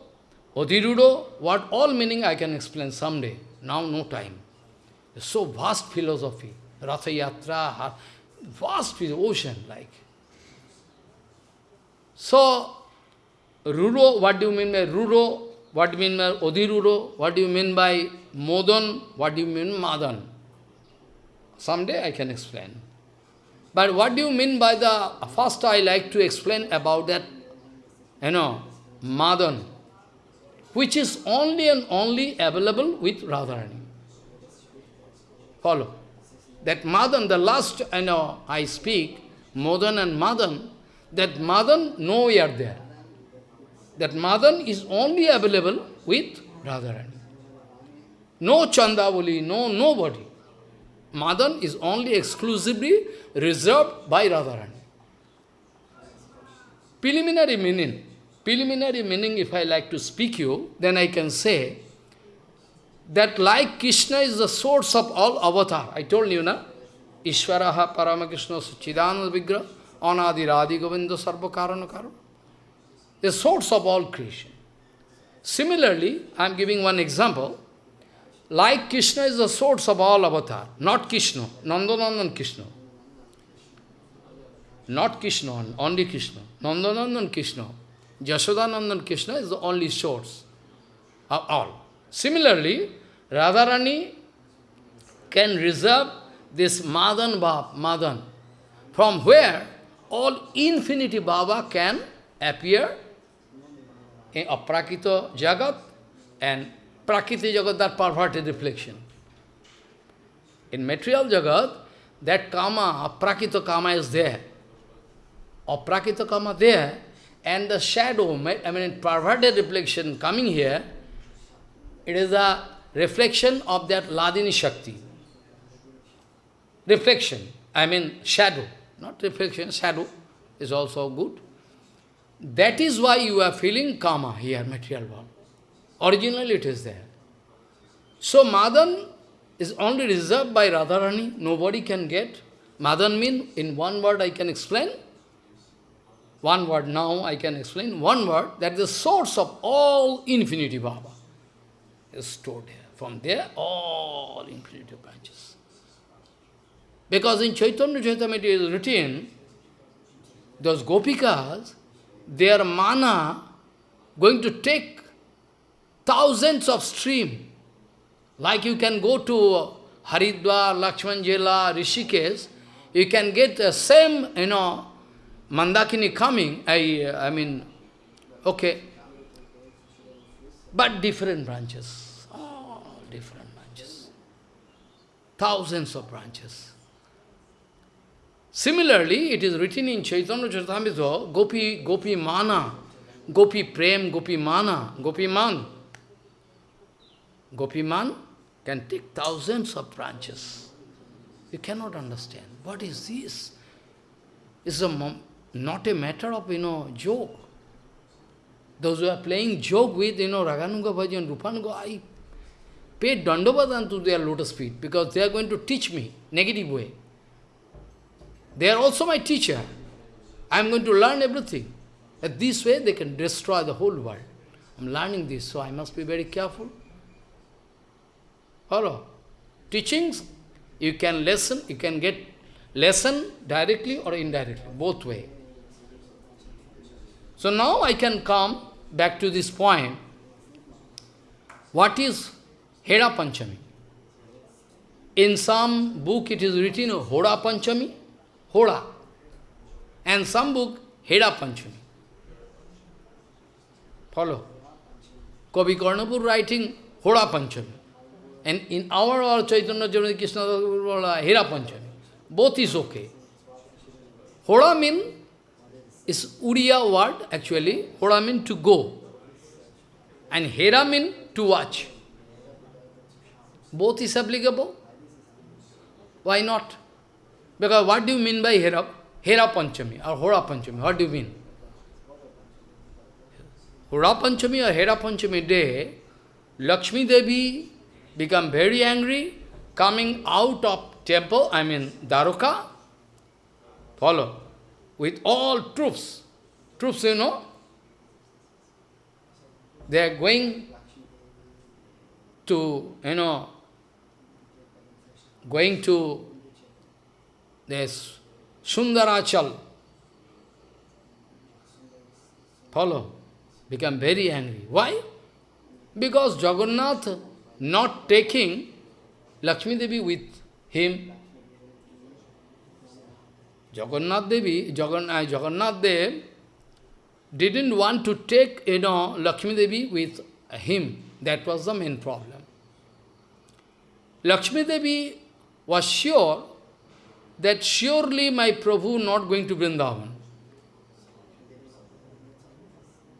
S1: Odhiruro, what all meaning I can explain someday. Now no time. So vast philosophy. Ratha Yatra, vast with ocean like. So, Ruro, what do you mean by Ruro? What do you mean by Odhiruro? What do you mean by Modan? What do you mean Madan? Someday I can explain. But what do you mean by the, first I like to explain about that, you know, Madan, which is only and only available with Radharani. Follow. That Madan, the last, you know, I speak, Modan and Madan, that Madan no we are there. That Madan is only available with Radharani. No Chandravali, no nobody. Madan is only exclusively reserved by Radharani. Preliminary meaning. Preliminary meaning, if I like to speak you, then I can say that like Krishna is the source of all avatar. I told you, na? Ishvaraha Paramakrishna Suchidananda Vigra Anadi Radhi Govinda Sarva Karana Karana. The source of all creation. Similarly, I am giving one example. Like Krishna is the source of all avatar, not Krishna, Nandanandan Krishna. Not Krishna, only Krishna. Nandanandan Krishna. Jashodanandan Krishna is the only source of all. Similarly, Radharani can reserve this Madan Bhav, Madan, from where all infinity Baba can appear in Aprakita Jagat and Prakriti Jagat, that perverted reflection. In material Jagat, that Kama, Aprakita Kama is there. Aprakita Kama there, and the shadow, I mean perverted reflection coming here, it is a reflection of that Hladini Shakti. Reflection, I mean shadow, not reflection, shadow is also good. That is why you are feeling karma here, material world. Originally it is there. So Madan is only reserved by Radharani, nobody can get. Madan means, in one word I can explain, one word now I can explain, one word, that the source of all infinity Baba is stored here. From there, all infinity branches. Because in Chaitanya Charitamrita it is written, those gopikas, their mana going to take thousands of stream. Like you can go to Haridwar, Lakshman Jhula, Rishikesh, you can get the same, you know, Mandakini coming, I, I mean, okay, but different branches, all different branches, thousands of branches. Similarly, it is written in Chaitanya Charitamrita, Gopi, Gopi Mana, Gopi Prem, Gopi Mana, Gopi Man. Gopi Man can take thousands of branches. You cannot understand. What is this? It's a, not a matter of, you know, joke. Those who are playing joke with, you know, Raganuga Bhajan, Rupanuga, I pay Dandavadan to their lotus feet because they are going to teach me negative way. They are also my teacher. I am going to learn everything. At this way, they can destroy the whole world. I am learning this, so I must be very careful. Follow. Teachings, you can listen, you can get lesson directly or indirectly, both way. So now I can come back to this point. What is Hera Panchami? In some book it is written Hoda Panchami, Hoda. And some book, Heda Panchami. Follow. Kavi Karnapur writing Hoda Panchami. And in our, our Chaitanya Jagannath Krishna Hera Panchami. Both is okay. Hoda mean is Uriya word actually. Hoda mean to go. And Hera mean to watch. Both is applicable. Why not? Because what do you mean by Hera? Hera Panchami or Hora Panchami? What do you mean? Hora Panchami or Hera Panchami day, Lakshmi Devi become very angry, coming out of temple, I mean Dwarka, follow, with all troops. Troops, you know, they are going to, you know, going to this Sundarachal. Follow? Become very angry. Why? Because Jagannath not taking Lakshmi Devi with him. Jagannath Devi, Jagannath, uh, Jagannath Dev didn't want to take, you know, Lakshmi Devi with him. That was the main problem. Lakshmi Devi was sure that surely my Prabhu not going to Vrindavan.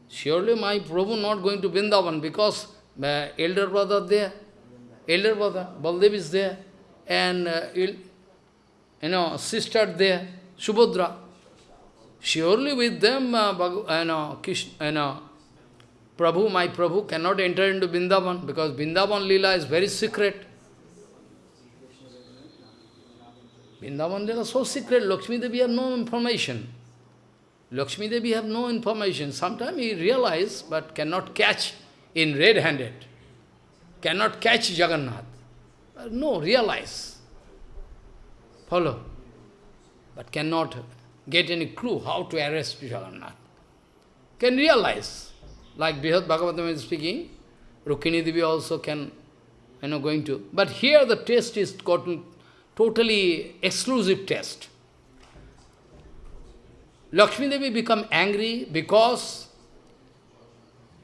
S1: Surely my Prabhu not going to Vrindavan because my elder brother there, elder brother, Baldev is there, and uh, you know, sister there, Subhadra. Surely with them, uh, you know, Krishna, Prabhu, my Prabhu cannot enter into Vrindavan because Vrindavan Lila is very secret. Vrindavan is so secret, Lakshmi Devi have no information. Lakshmi Devi have no information. Sometimes he realize but cannot catch in red-handed. Cannot catch Jagannath. No, realize. Follow. But cannot get any clue how to arrest Jagannath. Can realize. Like Brihad Bhagavatam is speaking, Rukmini Devi also can, you know, going to. But here the test is gotten totally exclusive test. Lakshmi Devi become angry because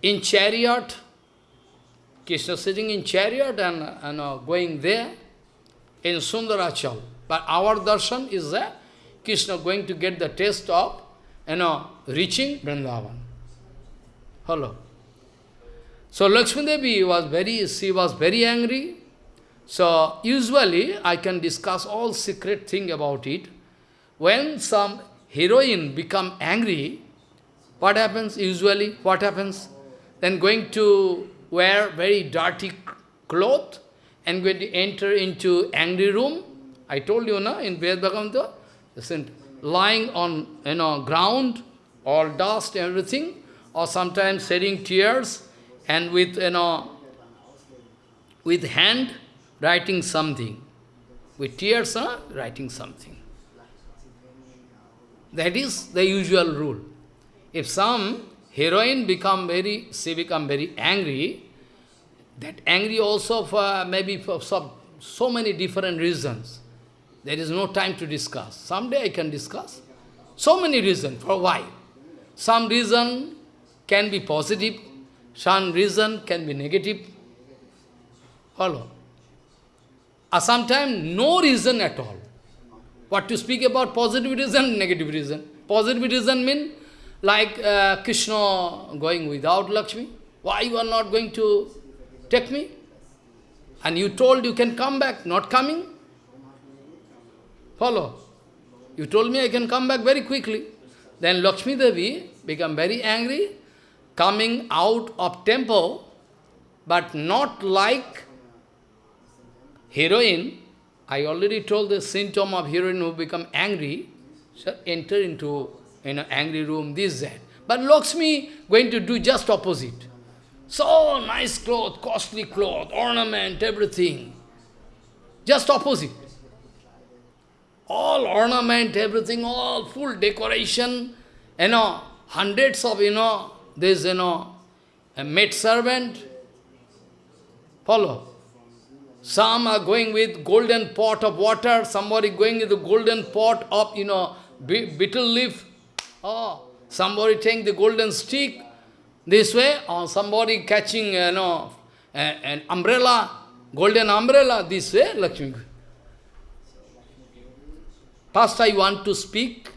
S1: in chariot, Krishna sitting in chariot and you uh, know, going there in Sundarachal. But our darshan is that Krishna going to get the taste of you know, reaching Vrindavan. Hello. So Lakshmi Devi was very, she was very angry. So usually I can discuss all secret thing about it. When some heroine become angry, what happens usually? What happens? Then going to wear very dirty cloth and going to enter into angry room. I told you, na, in Ved Bhagavanta, lying on you know ground, all dust, everything, or sometimes shedding tears, and with you know with hand writing something. With tears, huh, writing something. That is the usual rule. If some heroine become very, she become very angry, that angry also for maybe for some, so many different reasons. There is no time to discuss. Someday I can discuss. So many reasons for why. Some reason can be positive, some reason can be negative. Follow. Or sometimes no reason at all. What to speak about positive reason, negative reason. Positive reason mean like uh, Krishna going without Lakshmi. Why you are not going to take me? And you told you can come back, not coming. Follow. You told me I can come back very quickly. Then Lakshmi Devi become very angry, coming out of temple, but not like heroine. I already told the symptom of heroine who become angry, so enter into in an angry room, this, that. But Lakshmi going to do just opposite. So nice cloth, costly cloth, ornament, everything. Just opposite. All ornament, everything, all full decoration, you know, hundreds of, you know, this, you know, a maid servant. Follow. Some are going with golden pot of water, somebody going with the golden pot of, you know, betel leaf. Oh, somebody taking the golden stick this way, or somebody catching, you know, an umbrella, golden umbrella, this way, Lakshmi. First I want to speak,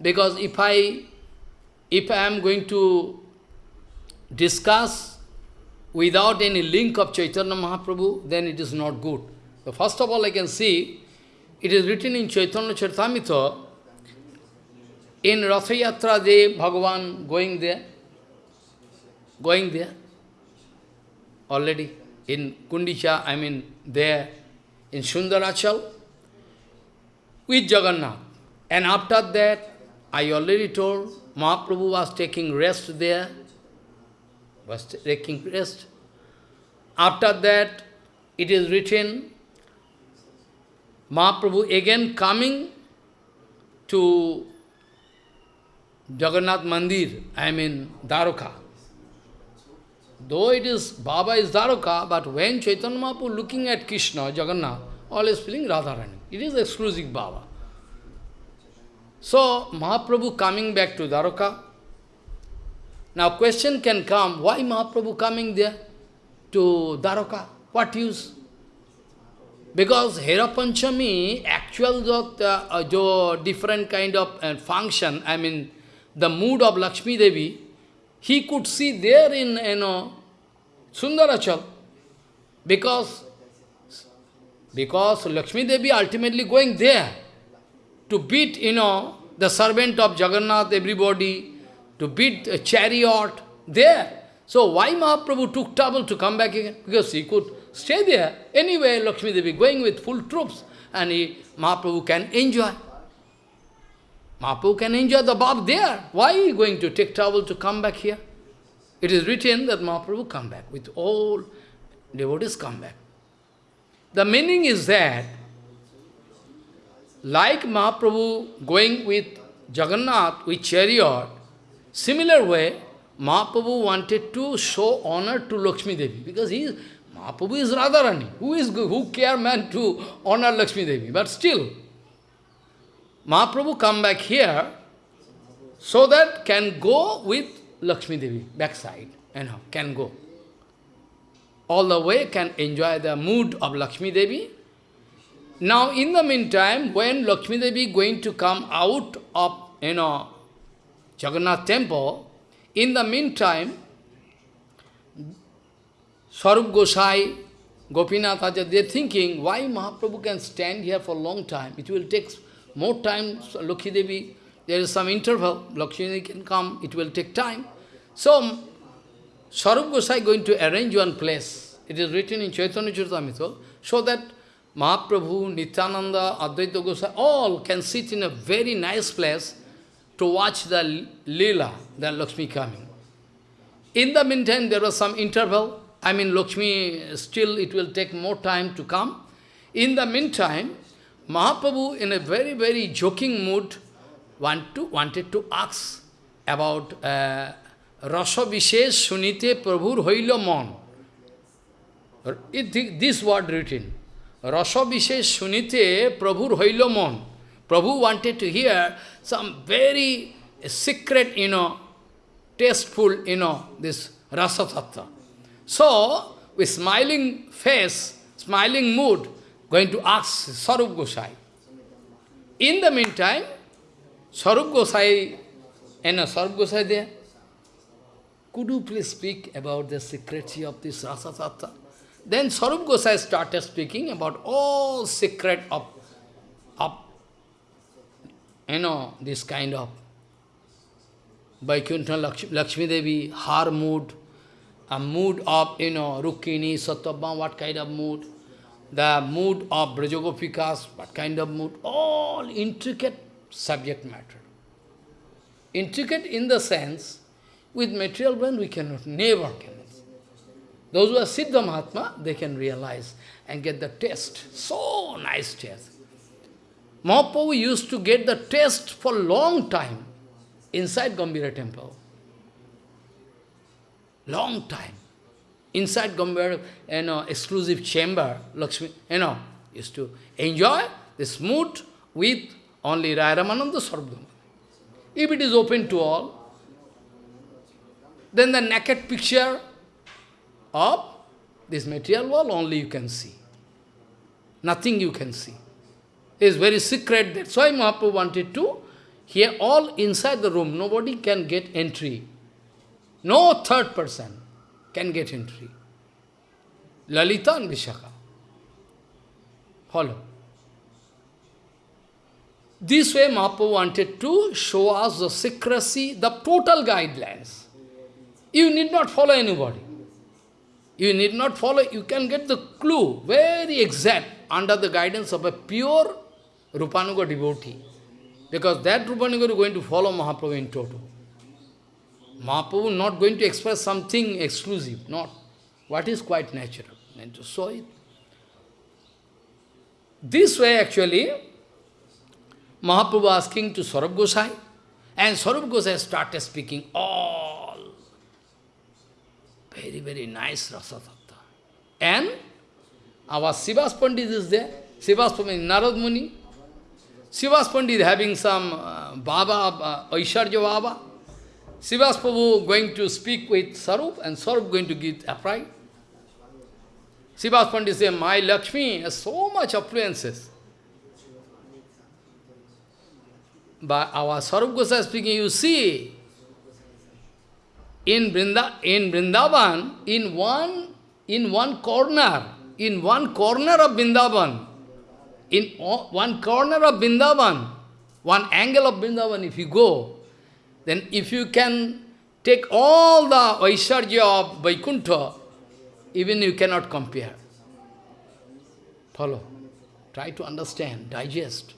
S1: because if I, if I am going to discuss without any link of Chaitanya Mahaprabhu, then it is not good. So first of all, I can see, it is written in Chaitanya Charitamrita, in Rathayatra Day, Bhagavan going there, going there, already in Gundicha, I mean there, in Sundarachal, with Jagannath. And after that, I already told, Mahaprabhu was taking rest there, was taking rest. After that, it is written, Mahaprabhu again coming to Jagannath Mandir, I mean Dwarka. Though it is, Baba is Dwarka, but when Chaitanya Mahaprabhu looking at Krishna, Jagannath, always feeling Radharani. It is exclusive Baba. So, Mahaprabhu coming back to Dwarka. Now question can come, why Mahaprabhu coming there to Dwarka? What use? Because Hera Panchami, actual uh, different kind of uh, function, I mean, the mood of Lakshmi Devi, he could see there in, you know, Sundarachal. Because, because Lakshmi Devi ultimately going there to beat, you know, the servant of Jagannath, everybody, to beat a chariot there. So why Mahaprabhu took trouble to come back again? Because he could stay there. Anyway, Lakshmi Devi going with full troops and he, Mahaprabhu can enjoy. Mahaprabhu can enjoy the Bab there. Why you going to take trouble to come back here? It is written that Mahaprabhu come back, with all devotees come back. The meaning is that, like Mahaprabhu going with Jagannath, with chariot, similar way, Mahaprabhu wanted to show honor to Lakshmi Devi, because he is, Mahaprabhu is Radharani. Who is who care man to honor Lakshmi Devi? But still, Mahaprabhu come back here so that can go with Lakshmi Devi, backside, know, can go. All the way can enjoy the mood of Lakshmi Devi. Now, in the meantime, when Lakshmi Devi going to come out of, you know, Jagannath temple, in the meantime, Swarup Gosai, Gopinath Acharya, they're thinking, why Mahaprabhu can stand here for a long time? It will take more time, Lakshmi Devi, there is some interval, Lakshmi can come, it will take time. So, Swarup Gosai going to arrange one place. It is written in Chaitanya Charitamrita, so that Mahaprabhu, Nityananda, Advaita Gosai, all can sit in a very nice place to watch the lila, the Lakshmi coming. In the meantime, there was some interval. I mean, Lakshmi, still it will take more time to come. In the meantime, Mahaprabhu, in a very, very joking mood, want to, wanted to ask about uh, Rasa Vishesh Sunite Prabhur Hoilo Mon. This word written. Rasa Vishesh Sunite Prabhur Hoilo Mon. Prabhu wanted to hear some very secret, you know, tasteful, you know, this Rasa Tattva. So, with smiling face, smiling mood, going to ask Sarup Gosai. In the meantime, Sarup Gosai, and Sarup Gosai there, could you please speak about the secrecy of this Rasa Tattva? Then Sarup Gosai started speaking about all secret of, of you know, this kind of Vaikuntha Lakshmi Devi, her mood, a mood of, you know, Rukmini, Satyabhama, what kind of mood, the mood of Brajagopikas, what kind of mood, all intricate subject matter. Intricate in the sense, with material brain we cannot, never can. Those who are Siddha Mahatma, they can realize and get the taste, so nice taste. Mahaprabhu used to get the taste for long time inside Gambhira temple. Long time. Inside Gambhira, you know, exclusive chamber, Lakshmi, you know, used to enjoy the smooth with only Raya Ramananda Sarvadhamma. If it is open to all, then the naked picture of this material world only you can see. Nothing you can see. Is very secret. That's why Mahaprabhu wanted to here all inside the room. Nobody can get entry. No third person can get entry. Lalita and Vishakha. Follow. This way Mahaprabhu wanted to show us the secrecy, the total guidelines. You need not follow anybody. You need not follow, you can get the clue, very exact, under the guidance of a pure Rupanuga devotee. Because that Rupanuga is going to follow Mahaprabhu in total. Mahaprabhu not going to express something exclusive, not. What is quite natural, and to show it. This way actually, Mahaprabhu asking to Swarup Gosai, and Swarup Gosai started speaking all very, very nice Rasa Tattva. And our Srivas Pandit is there. Srivas Pandit, Narad Muni. Srivas Pandit having some uh, Baba, uh, Aisharja Baba. Srivas Prabhu going to speak with Sarup and Sarup going to give upright. Srivas Pandit says, my Lakshmi has so much affluences. But our Sarup Gosai speaking, you see, in, Vrinda, in Vrindavan, in one, in one corner, in one corner of Vrindavan, in one corner of Vrindavan, one angle of Vrindavan, if you go, then if you can take all the Vaisarja of Vaikuntha, even you cannot compare. Follow. Try to understand, digest.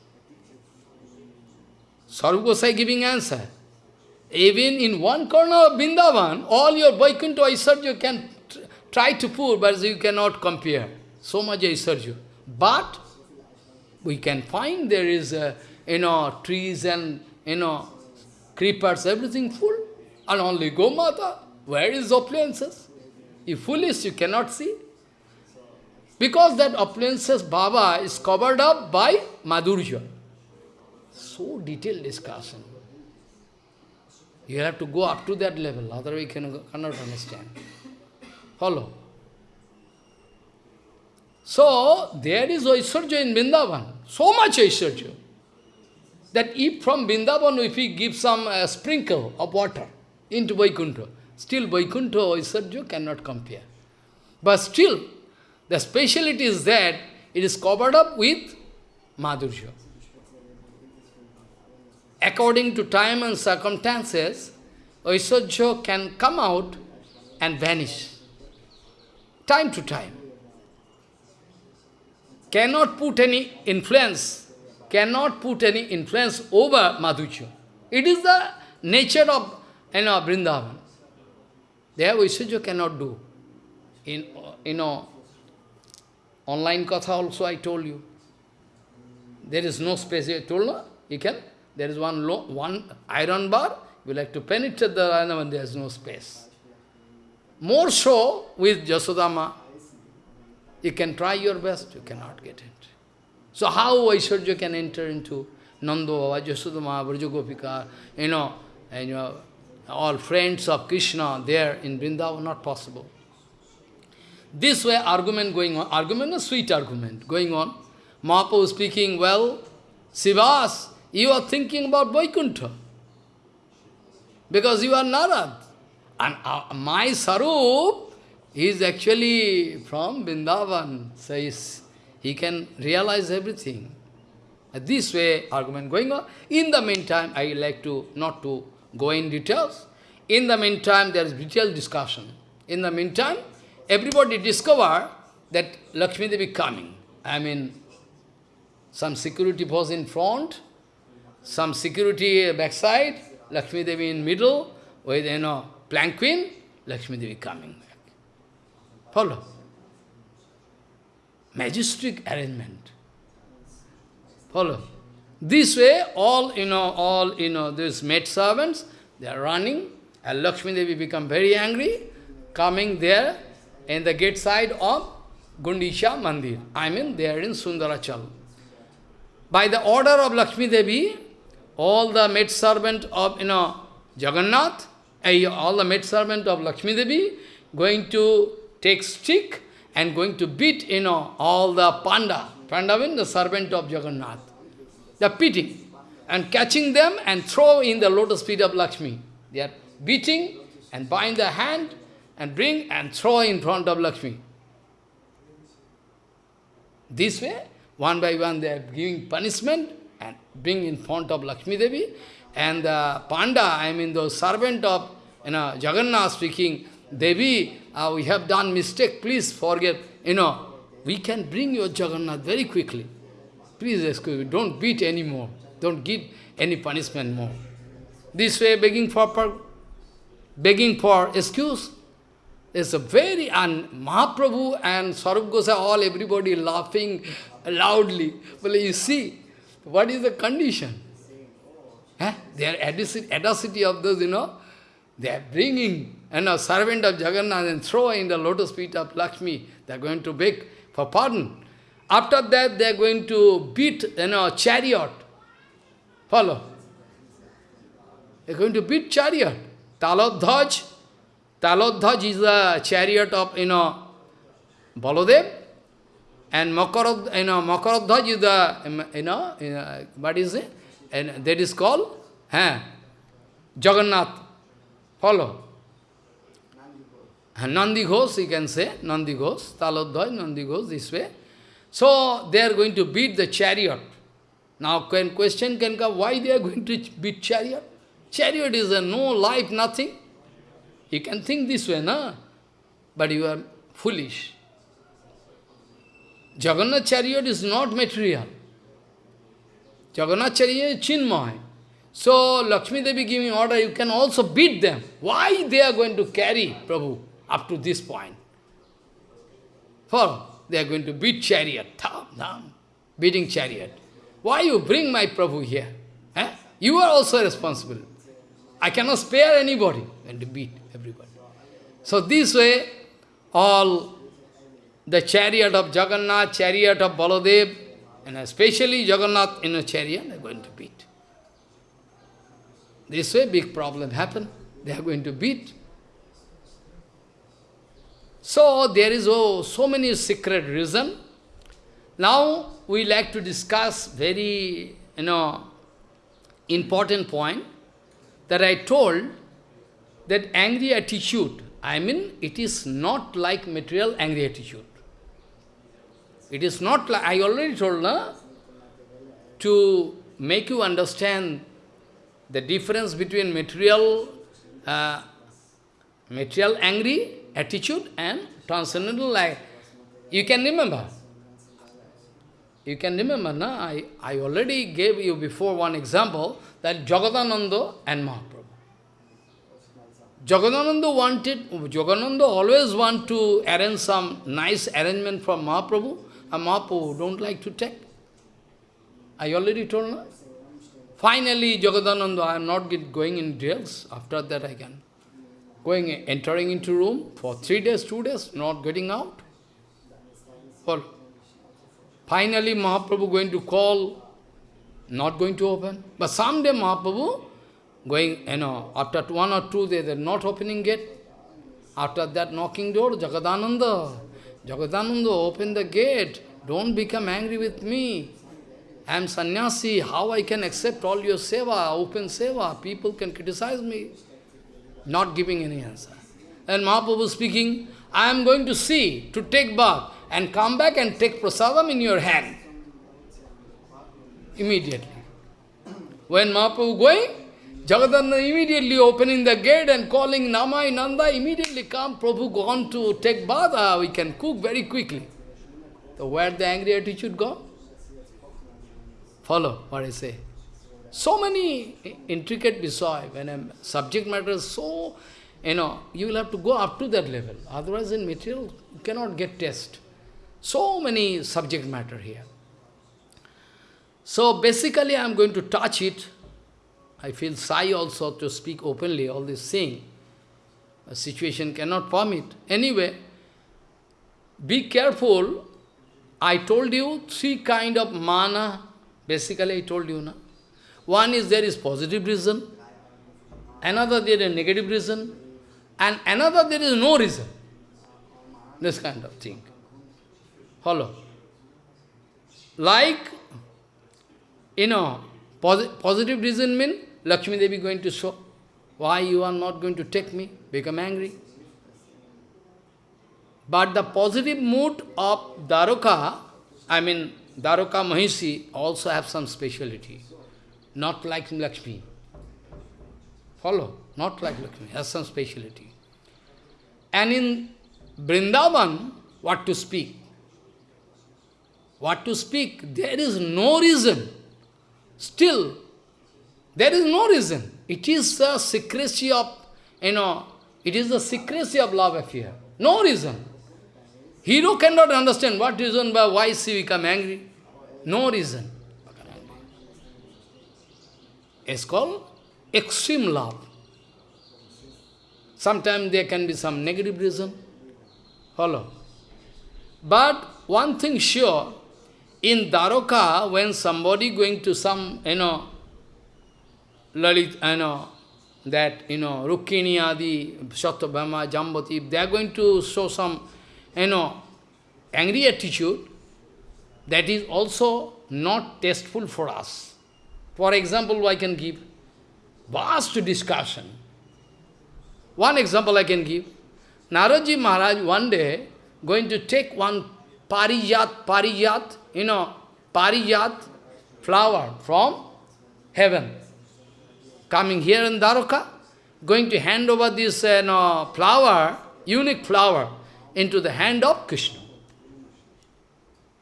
S1: Sarup Gosai giving answer. Even in one corner of Vrindavan, all your Vaikuntha Aisarja can try to pour, but you cannot compare. So much Aisarja. But we can find there is, you know, trees and, you know, creepers, everything full. And only Gomata. Where is appliances? You foolish, you cannot see. Because that appliances Baba is covered up by Madhurya. So detailed discussion. You have to go up to that level, otherwise you cannot understand. Follow. So, there is Aishwarya in Vrindavan, so much Aishwarya, that if from Vrindavan, if we give some uh, sprinkle of water into Vaikuntha, still Vaikuntha Aishwarya cannot compare. But still, the speciality is that it is covered up with Madhurya. According to time and circumstances, Aishwarya can come out and vanish. Time to time. Cannot put any influence, cannot put any influence over Madhurya. It is the nature of you know, Vrindavan. There Aishwarya cannot do. In, you know, Online katha also I told you. There is no space. I told no? You can. There is one one iron bar. You like to penetrate the iron and there is no space. More so with Jasodama. You can try your best, you cannot get it. So how Vaishwarya can enter into Nando, Jasodama, Vrajagopika, you know, and you know, all friends of Krishna there in Vrindavan, not possible. This way argument going on, argument a sweet argument going on. Mahaprabhu speaking, well, Srivas, you are thinking about Vaikuntha. Because you are Narad. And uh, my Swarup is actually from Vrindavan. Says he can realize everything. This way, argument going on. In the meantime, I like to, not to go in details. In the meantime, there is detailed discussion. In the meantime, everybody discover that Lakshmi Devi coming. I mean, some security was in front, some security backside, Lakshmi Devi in middle, with, you know, planquin, Lakshmi Devi coming. Follow? Majestic arrangement. Follow? This way, all, you know, all, you know, these maid servants, they are running, and Lakshmi Devi become very angry, coming there, in the gate side of Gundicha Mandir. I mean, they are in Sundarachal. By the order of Lakshmi Devi, all the maid servant of, you know, Jagannath, eh, all the maid servant of Lakshmi Devi, going to take stick and going to beat, you know, all the panda. Panda means the servant of Jagannath. They are beating and catching them and throw in the lotus feet of Lakshmi. They are beating and bind the hand and bring and throw in front of Lakshmi. This way, one by one they are giving punishment and bring in front of Lakshmi Devi. And the Panda, I mean the servant of you know, Jagannath speaking, Devi, uh, we have done mistake, please forget. You know, we can bring your Jagannath very quickly. Please excuse me, don't beat anymore. Don't give any punishment more. This way begging for, begging for excuse. It's a very, and Mahaprabhu and Gosai, all everybody laughing loudly. Well, you see, what is the condition? Eh? Their audacity of those, you know, they are bringing, you a servant of Jagannath and throw in the lotus feet of Lakshmi. They are going to beg for pardon. After that, they are going to beat, you know, chariot. Follow. They are going to beat chariot. Talodhaj, Talodhaj is the chariot of, you know, Baladev, and Makarad, you know, Makaradhaj is the, um, you know, uh, what is it? And that is called, huh, Jagannath. Follow. Nandi Ghosh, you can say, Nandi Ghosh, Talodhaj, Nandi Ghosh, this way. So, they are going to beat the chariot. Now, can, question can come, why they are going to beat chariot? Chariot is a no life, nothing. You can think this way, no? But you are foolish. Jagannath chariot is not material. Jagannath chariot is chinmay. So Lakshmi Devi giving order, you can also beat them. Why they are going to carry Prabhu up to this point? For they are going to beat chariot, tham, tham, beating chariot. Why you bring my Prabhu here? Eh? You are also responsible. I cannot spare anybody and beat everybody. So this way, all the chariot of Jagannath, chariot of Baladev, and especially Jagannath in a chariot, they are going to beat. This way, big problem happen. They are going to beat. So, there is oh, so many secret reason. Now, we like to discuss very, you know, important point that I told that angry attitude, I mean, it is not like material angry attitude. It is not like, I already told, na, to make you understand the difference between material, uh, material angry attitude and transcendental life. You can remember. You can remember, na? I, I already gave you before one example that Jagadananda and Mahaprabhu. Jagadananda wanted, Jagadananda always want to arrange some nice arrangement for Mahaprabhu, and Mahaprabhu don't like to take. I already told her. Finally, Jagadananda, I am not going in details. After that, I can. Going, entering into room for three days, two days, not getting out. For finally, Mahaprabhu going to call, not going to open. But someday Mahaprabhu going, you know, after one or two days, they're not opening gate. After that knocking door, Jagadananda, Jagadananda, open the gate. Don't become angry with me. I am sannyasi, how I can accept all your seva, open seva? People can criticize me. Not giving any answer. And Mahaprabhu speaking, I am going to see, to take bath, and come back and take prasadam in your hand. Immediately. When Mahaprabhu going, Jagadananda immediately opening the gate and calling Namai Nanda, immediately come, Prabhu gone to take bath, uh, we can cook very quickly. So where the angry attitude go? Follow what I say. So many intricate visay, when a subject matter is so, you know, you will have to go up to that level. Otherwise in material, you cannot get test. So many subject matter here. So basically I am going to touch it I feel shy also to speak openly, all this thing. The situation cannot permit. Anyway, be careful. I told you three kind of mana. Basically, I told you, na. One is there is positive reason, another there is negative reason, and another there is no reason. This kind of thing. Follow. Like, you know, posi positive reason means Lakshmi Devi going to show, why you are not going to take me, become angry. But the positive mood of Daroka, I mean, Daroka Mahisi also have some speciality. Not like Lakshmi. Follow? Not like Lakshmi, has some speciality. And in Vrindavan, what to speak? What to speak? There is no reason. Still, there is no reason. It is the secrecy of, you know, it is the secrecy of love affair. No reason. Hero cannot understand what reason by why she become angry. No reason. It's called extreme love. Sometimes there can be some negative reason. Follow. But one thing sure, in Daroka, when somebody going to some, you know, Lalit, you know, that, you know, Rukmini Adi, Satyabhama, Jambati, they are going to show some, you know, angry attitude, that is also not tasteful for us. For example, I can give vast discussion. One example I can give. Naradji Maharaj one day going to take one parijat, parijat, you know, parijat flower from heaven coming here in Dwaraka, going to hand over this uh, no, flower, unique flower, into the hand of Krishna.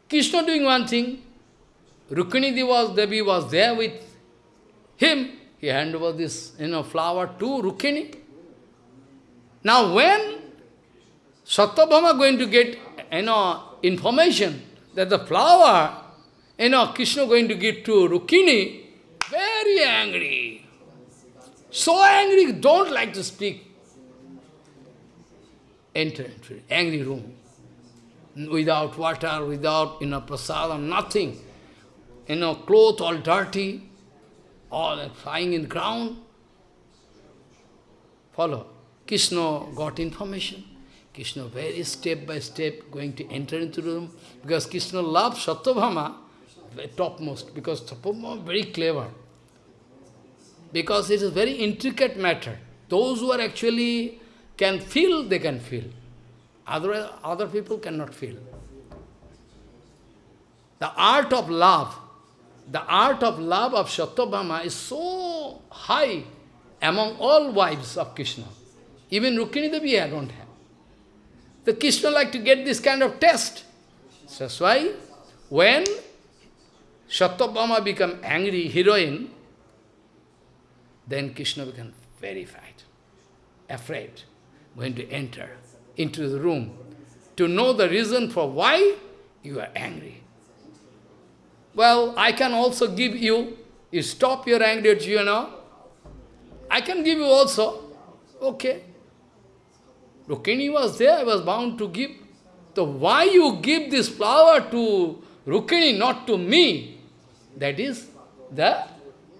S1: Krishna doing one thing. Rukmini Devi was there with him. He handed over this you know, flower to Rukmini. Now when Satyabhama going to get you know, information that the flower, you know, Krishna going to give to Rukmini, very angry. So angry, don't like to speak. Enter into angry room. Without water, without, you know, prasadam, nothing. You know, clothes all dirty, all flying in the ground. Follow. Krishna got information. Krishna very step by step going to enter into the room. Because Krishna loves Satyabhama, topmost, because Satyabhama very clever. Because it is very intricate matter. Those who are actually can feel, they can feel. Other, other people cannot feel. The art of love, the art of love of Satyabhama is so high among all wives of Krishna. Even Rukmini Devi I don't have. The Krishna like to get this kind of test. That's why when Satyabhama become angry heroine, then Krishna become very frightened, afraid, going to enter into the room to know the reason for why you are angry. Well, I can also give you, you stop your anger, you know. I can give you also. Okay. Rukmini was there, I was bound to give. So why you give this flower to Rukmini, not to me? That is the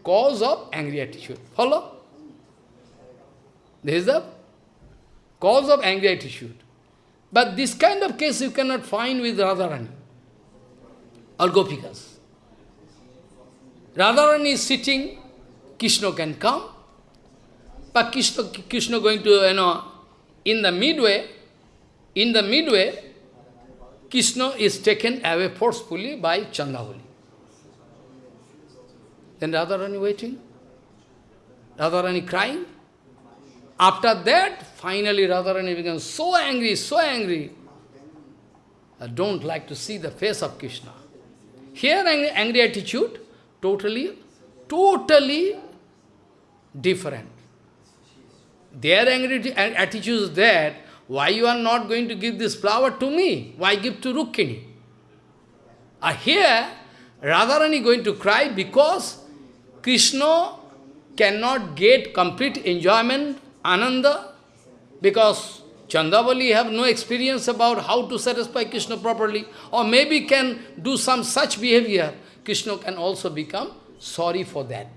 S1: cause of angry attitude. Follow? This is the cause of angry attitude. But this kind of case you cannot find with Radharani or Gopikas. Radharani is sitting, Krishna can come, but Krishna, Krishna going to, you know, in the midway, in the midway, Krishna is taken away forcefully by Chandravali. Then Radharani waiting, Radharani crying. After that, finally Radharani becomes so angry, so angry. I don't like to see the face of Krishna. Here angry, angry attitude, totally, totally different. Their angry attitude is that, why you are not going to give this flower to me? Why give to Rukmini? Uh, here, Radharani going to cry because Krishna cannot get complete enjoyment, ananda, because Chandravali have no experience about how to satisfy Krishna properly, or maybe can do some such behavior. Krishna can also become sorry for that.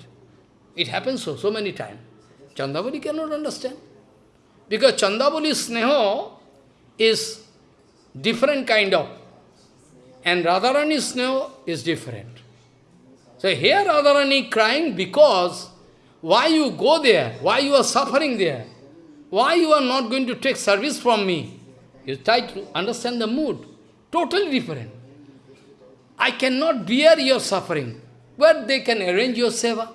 S1: It happens so, so many times. Chandravali cannot understand. Because Chandravali sneho is different kind of, and Radharani sneho is different. So here Radharani crying because why you go there? Why you are suffering there? Why you are not going to take service from me? You try to understand the mood. Totally different. I cannot bear your suffering. But they can arrange your seva.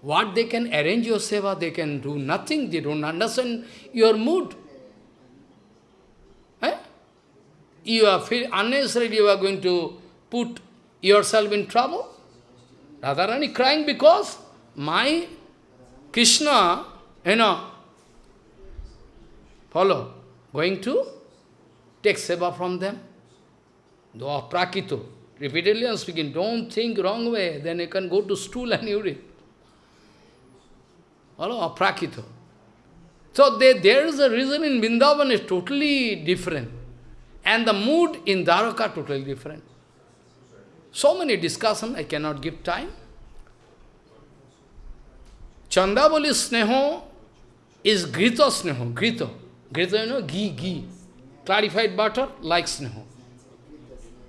S1: What they can arrange your seva, they can do nothing. They don't understand your mood. Eh? You are feel unnecessarily you are going to put yourself in trouble. Radharani crying because my Krishna, you know, follow, going to take seva from them. Though prakito. Repeatedly I'm speaking, don't think wrong way, then you can go to stool and urine. Follow, prakito. So they, there is a reason in Vrindavan is totally different. And the mood in Dwaraka totally different. So many discussion, I cannot give time. Chandravali sneho is grita sneho, grita. Grita, you know, ghee, ghee. Clarified butter, like sneho.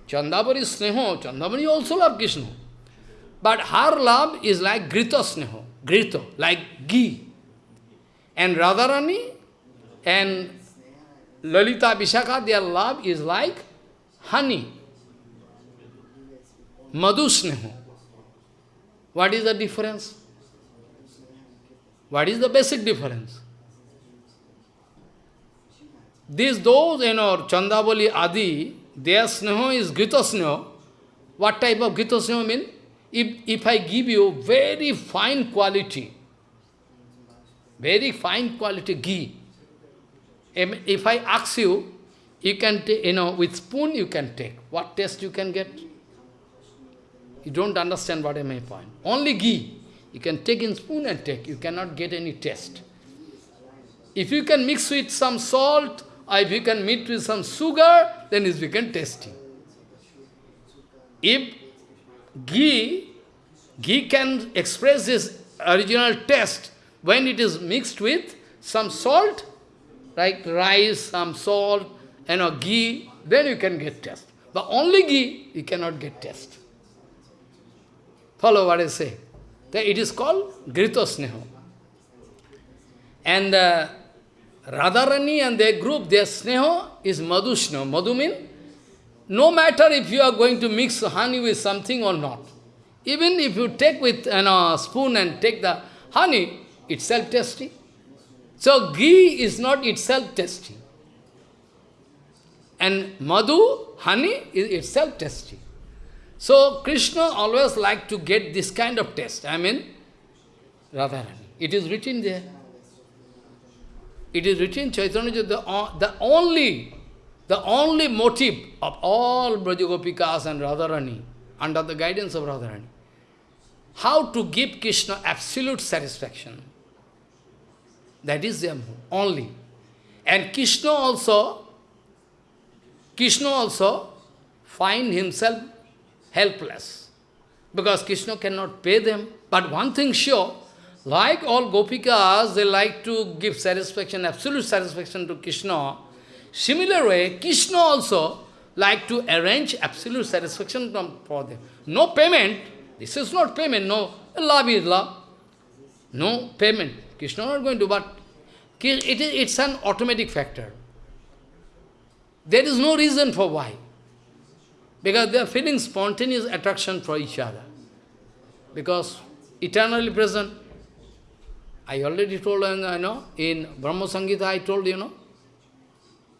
S1: Chandravali sneho, Chandravali also love Krishna. But her love is like grita sneho, grita, like ghee. And Radharani and Lalita Vishakha, their love is like honey. Madhu sneho. What is the difference? What is the basic difference? These, those, you know, Chandravali Adi, their sneho is Grita sneho. What type of Grita sneho mean? If, if I give you very fine quality, very fine quality ghee, if I ask you, you can take, you know, with spoon you can take. What taste you can get? You don't understand what I my point. Only ghee. You can take in spoon and take. You cannot get any taste. If you can mix with some salt, or if you can mix with some sugar, then it becomes tasty. If ghee, ghee can express this original taste when it is mixed with some salt, like rice, some salt, and a ghee, then you can get taste. But only ghee, you cannot get taste. Follow what I say. That it is called Grito Sneho. And uh, Radharani and their group, their Sneho is Madhu Sneho. Madhu means, no matter if you are going to mix honey with something or not. Even if you take with you know, a spoon and take the honey, itself tasty. So ghee is not itself tasty. And madhu, honey, is itself tasty. So Krishna always like to get this kind of taste. I mean, Radharani. It is written there. It is written, Chaitanya, the, the only, the only motive of all Brajagopikas and Radharani, under the guidance of Radharani, how to give Krishna absolute satisfaction. That is their only. And Krishna also, Krishna also find himself helpless. Because Krishna cannot pay them. But one thing sure, like all gopikas, they like to give satisfaction, absolute satisfaction to Krishna. Similar way, Krishna also like to arrange absolute satisfaction for them. No payment. This is not payment. No, love is love. No payment. Krishna not going to, but it is, it's an automatic factor. There is no reason for why. Because they are feeling spontaneous attraction for each other. Because eternally present. I already told you, you know, in Brahma Samhita I told you, know,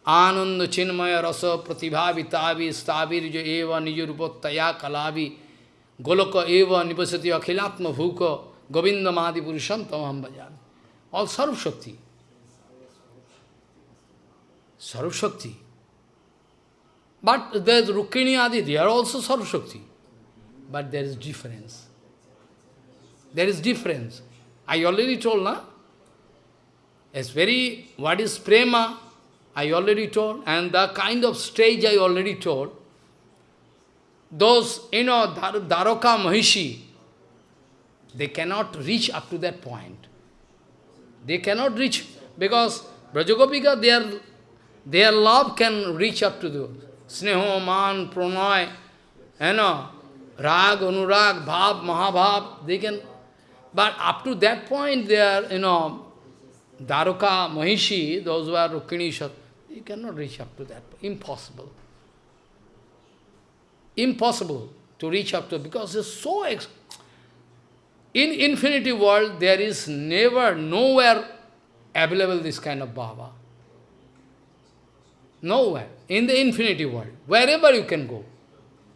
S1: Ananda Chinmaya Rasa Pratibha Vitavi Stavirja Eva Nijurupottaya Kalavi Goloka Eva Nipasati Akhilatma Bhuka Govinda Mahadi Purusham Tamam Bhajan. All Sarv Shakti. Sarv Shakti. But there's Rukmini Adi, they are also Sarv Shakti. But there is difference. There is difference. I already told, na? It's very, what is prema? I already told. And the kind of stage I already told. Those, you know, Dar Dwaraka Mahishi, they cannot reach up to that point. They cannot reach, because Brajagopika, their, their love can reach up to the Sneho, Man, Pranay, you know, Rag, Anurag, Bhav, Mahabhav, they can but up to that point, they are, you know, Daruka, Mahishi, those who are Rukmini, you cannot reach up to that. Impossible. Impossible to reach up to, because it's so... In infinity world, there is never, nowhere available this kind of Baba. Nowhere. In the infinity world. Wherever you can go.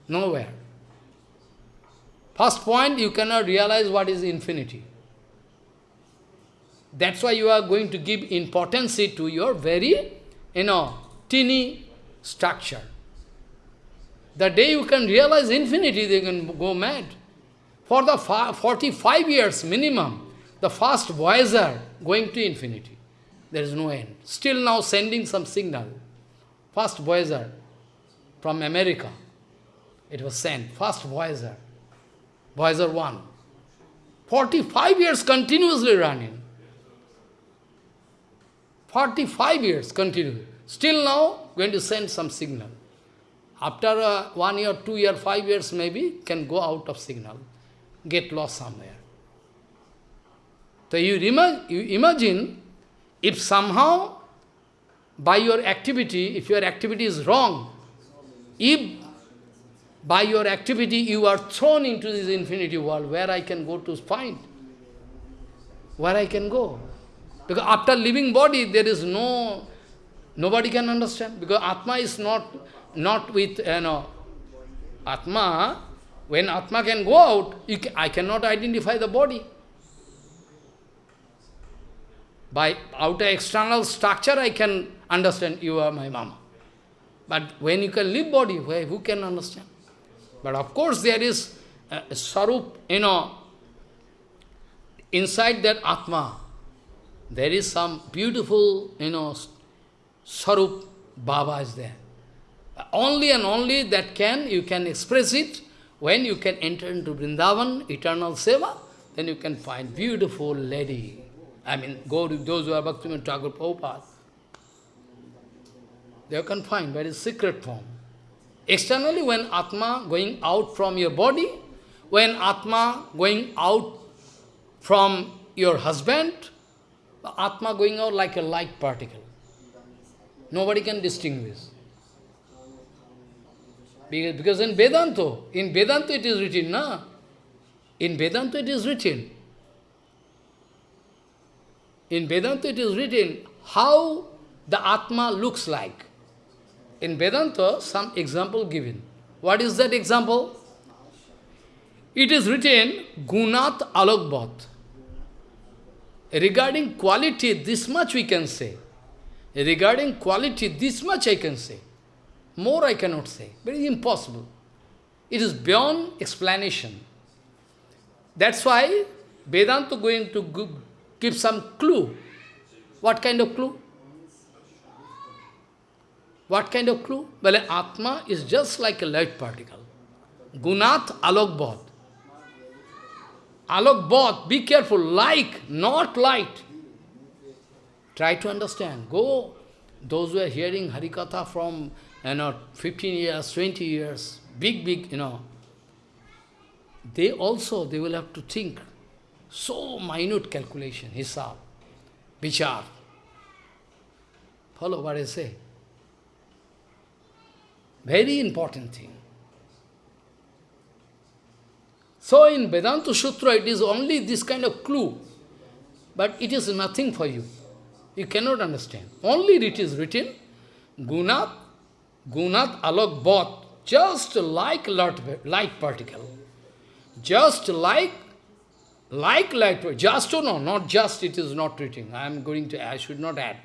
S1: Nowhere. First point, you cannot realize what is infinity. That's why you are going to give importance to your very, you know, teeny structure. The day you can realize infinity, they can go mad. For the 45 years minimum, the first voyager going to infinity. There is no end. Still now sending some signal. First voyager from America. It was sent. First voyager. Voyager 1. 45 years continuously running. 45 years continuously. Still now, going to send some signal. After uh, one year, two year, five years maybe, can go out of signal. Get lost somewhere. So you, you imagine, if somehow, by your activity, if your activity is wrong, if by your activity you are thrown into this infinity world where I can go to find. where I can go. Because after living body, there is no, nobody can understand. Because Atma is not, not with, you know, Atma, when Atma can go out, can, I cannot identify the body. By outer external structure, I can understand you are my mama. But when you can leave body, who can understand? But of course there is uh, a sarup, you know, inside that Atma, there is some beautiful, you know, Sarup Baba is there. Only and only that can, you can express it when you can enter into Vrindavan, eternal seva, then you can find beautiful lady. I mean, go to those who are Bhaktivinoda Thakur Prabhupada. They can find very secret form. Externally, when Atma going out from your body, when Atma going out from your husband, Atma going out like a light particle. Nobody can distinguish. Because in Vedanta, in Vedanta it is written, na? In Vedanta it is written. In Vedanta it is written how the Atma looks like. In Vedanta, some example given. What is that example? It is written, Gunat Alokbhat. Regarding quality, this much we can say. Regarding quality, this much I can say. More I cannot say. Very impossible. It is beyond explanation. That's why Vedanta going to give some clue. What kind of clue? What kind of clue? Well, Atma is just like a light particle. Gunat alokbhat. Alokbhat, be careful, like, not light. Try to understand. Go, those who are hearing Harikatha from, you know, 15 years, 20 years, big, big, you know, they also, they will have to think. So minute calculation, hisab, vichar. Follow what I say. Very important thing. So in Vedanta Sutra, it is only this kind of clue, but it is nothing for you. You cannot understand. Only it is written, Gunat, Gunat Alok Bot, just like light particle. Just like, like light just or no, not just, it is not written. I am going to, I should not add.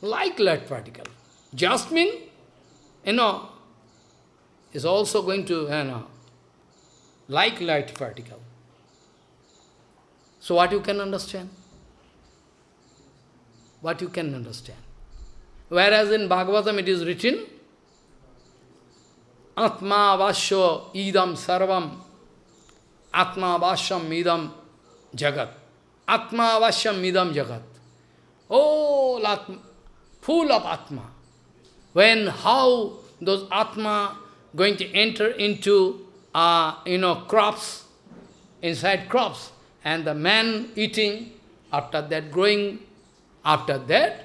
S1: Like light particle. Just mean, you know, is also going to, you know, like light particle. So what you can understand? What you can understand? Whereas in Bhagavatam it is written, Atma vasyo idam sarvam, Atma vasyam idam jagat. Atma vasyam idam jagat. Oh, Atma, full of Atma. When, how those Atma going to enter into uh, you know, crops, inside crops, and the man eating, after that growing, after that,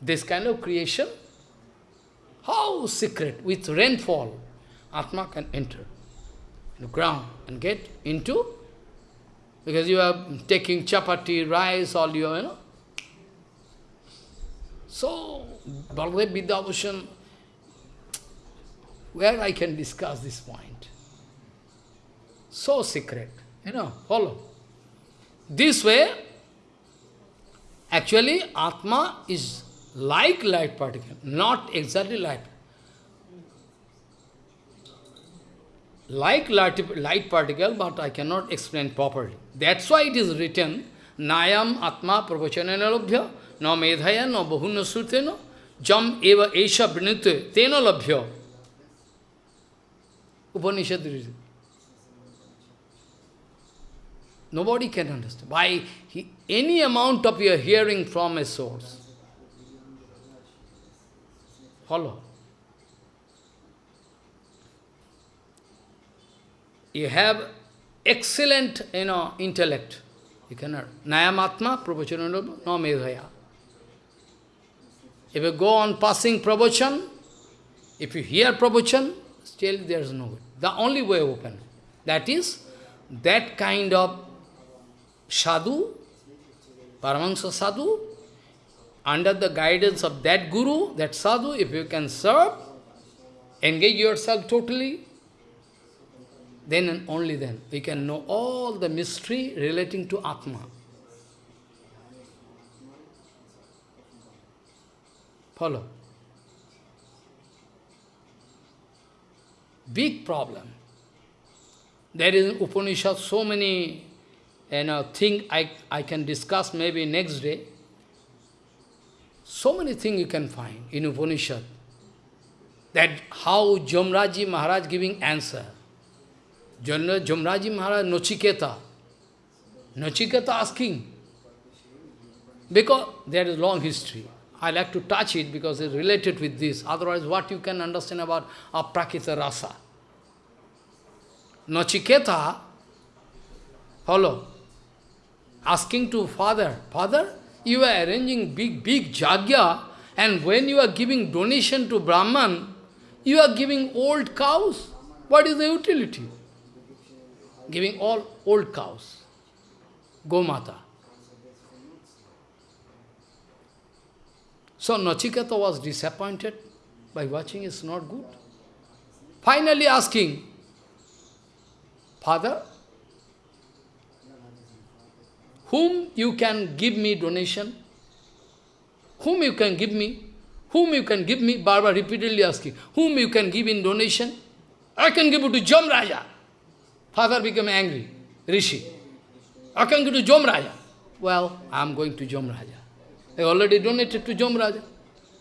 S1: this kind of creation, how secret, with rainfall, Atma can enter the ground and get into, because you are taking chapati, rice, all your, you know. So, Baladev Vidyabhushan where I can discuss this point. So secret, you know, follow. This way, actually Atma is like light particle, not exactly light. Like light, light particle, but I cannot explain properly. That's why it is written, Nayam Atma Pravachanena Labhya, no Medhaya, no Bahuna Srutena, Jam Eva Esha Brinite, Tena Labhya. Upanishad reason. Nobody can understand. By he, any amount of your hearing from a source. Follow. You have excellent, you know, intellect. You cannot. Nayamatma, pravachananodha, no medhaya. If you go on passing pravachan, if you hear pravachan, still there is no good. The only way open. That is, that kind of sadhu, Paramahansa sadhu, under the guidance of that guru, that sadhu, if you can serve, engage yourself totally, then and only then we can know all the mystery relating to Atma. Follow. Big problem. There is Upanishad so many you know, things I, I can discuss maybe next day. So many things you can find in Upanishad. That how Jamraji Maharaj giving answer. Jamraji Maharaj Nachiketa. Nachiketa asking. Because there is long history. I like to touch it because it's related with this. Otherwise, what you can understand about aprakita rasa? Nachiketa, follow, asking to father, father, you are arranging big, big jagya, and when you are giving donation to Brahman, you are giving old cows. What is the utility? Giving all old cows. Gomata. So Nachiketa was disappointed by watching it's not good. Finally asking, Father, whom you can give me donation? Whom you can give me? Whom you can give me? Barbara repeatedly asking, whom you can give in donation? I can give it to Jam Raja. Father became angry, Rishi. I can give to Jam Raja. Well, I am going to Jam Raja. I already donated to Jam Raja.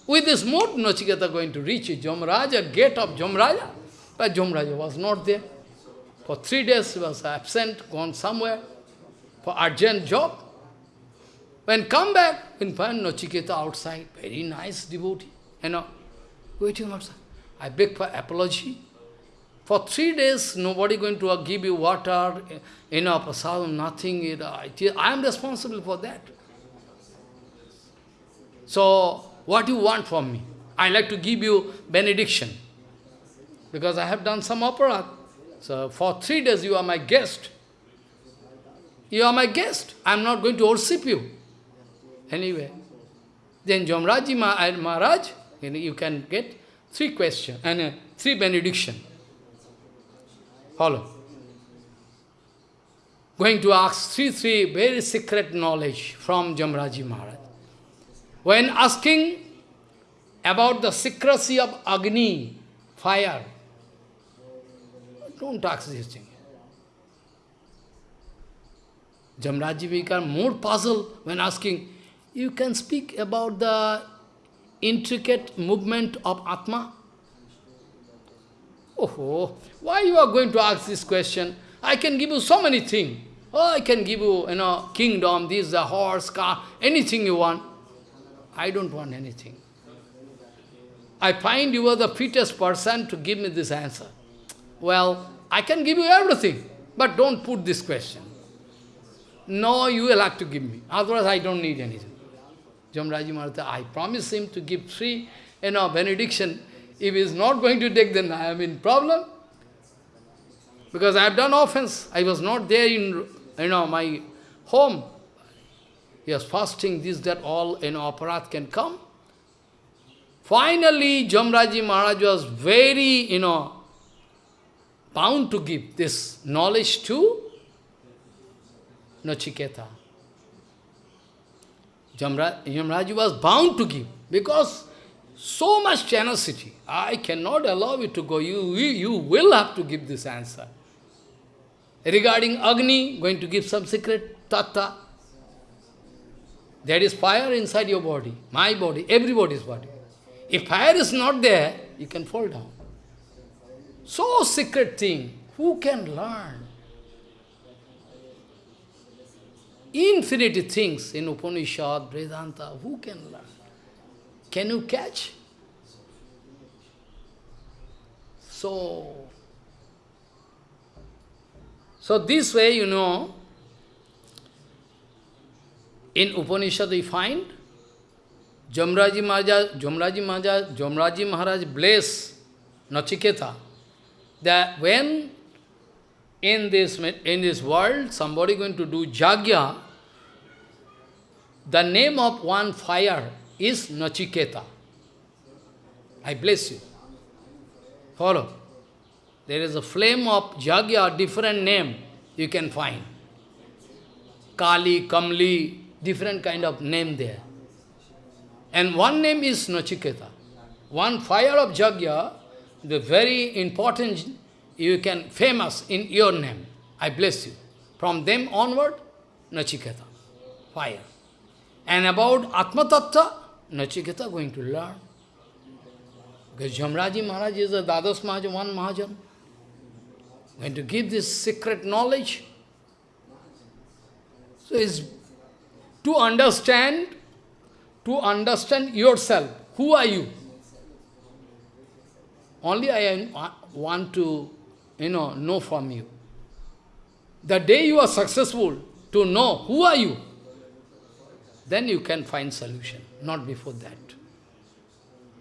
S1: With this mode, Nachiketa going to reach Jam Raja, gate of Jam Raja. But Jam Raja was not there. For three days he was absent, gone somewhere for urgent job. When come back, in find Nachiketa outside, very nice devotee, you know, waiting outside. I beg for apology. For three days, nobody going to give you water, eh, you know, prasadam, nothing. I am responsible for that. So, what do you want from me? I like to give you benediction. Because I have done some opera. So for three days you are my guest. You are my guest. I am not going to worship you. Anyway, then Jamraji Maharaj, you can get three questions and uh, three benediction. Follow. Going to ask three, three very secret knowledge from Jamraji Maharaj. When asking about the secrecy of Agni, fire, don't ask this thing. Jamraji became more puzzled when asking, you can speak about the intricate movement of Atma? Oh, why you are going to ask this question? I can give you so many things. Oh, I can give you, you know, kingdom, this, the horse, car, anything you want. I don't want anything. I find you are the fittest person to give me this answer. Well, I can give you everything, but don't put this question. No, you will have to give me. Otherwise, I don't need anything. Jamraji Maharaj, I promise him to give three, you know, benediction. If he is not going to take, then I am in problem. Because I have done offense. I was not there in, you know, my home. He was fasting, this, that, all, you know, aparat can come. Finally, Jamraji Maharaj was very, you know, bound to give this knowledge to Nachiketa. Jamraji was bound to give because so much generosity. I cannot allow you to go. You, you will have to give this answer. Regarding Agni, going to give some secret tatta. There is fire inside your body, my body, everybody's body. If fire is not there, you can fall down. So secret thing, who can learn? Infinity things in Upanishad, Vedanta, who can learn? Can you catch? So, so this way, you know, in Upanishad we find Jamraji Maharaj, Jamraji Maharaj, Jamraji Maharaj bless Nachiketa that when in this, in this world, somebody going to do jagya, the name of one fire is Nachiketa. I bless you. Follow. There is a flame of jagya, different name you can find. Kali, Kamli, different kind of name there. And one name is Nachiketa. One fire of jagya, the very important, you can, famous in your name. I bless you. From them onward, Nachiketa, fire. And about Atma Tattva, Nachiketa going to learn. Because Jamraji Maharaj is a Dadas Mahajan, one Mahajan. Going to give this secret knowledge. So it's to understand, to understand yourself. Who are you? Only I want to, you know, know from you. The day you are successful to know who are you, then you can find solution, not before that.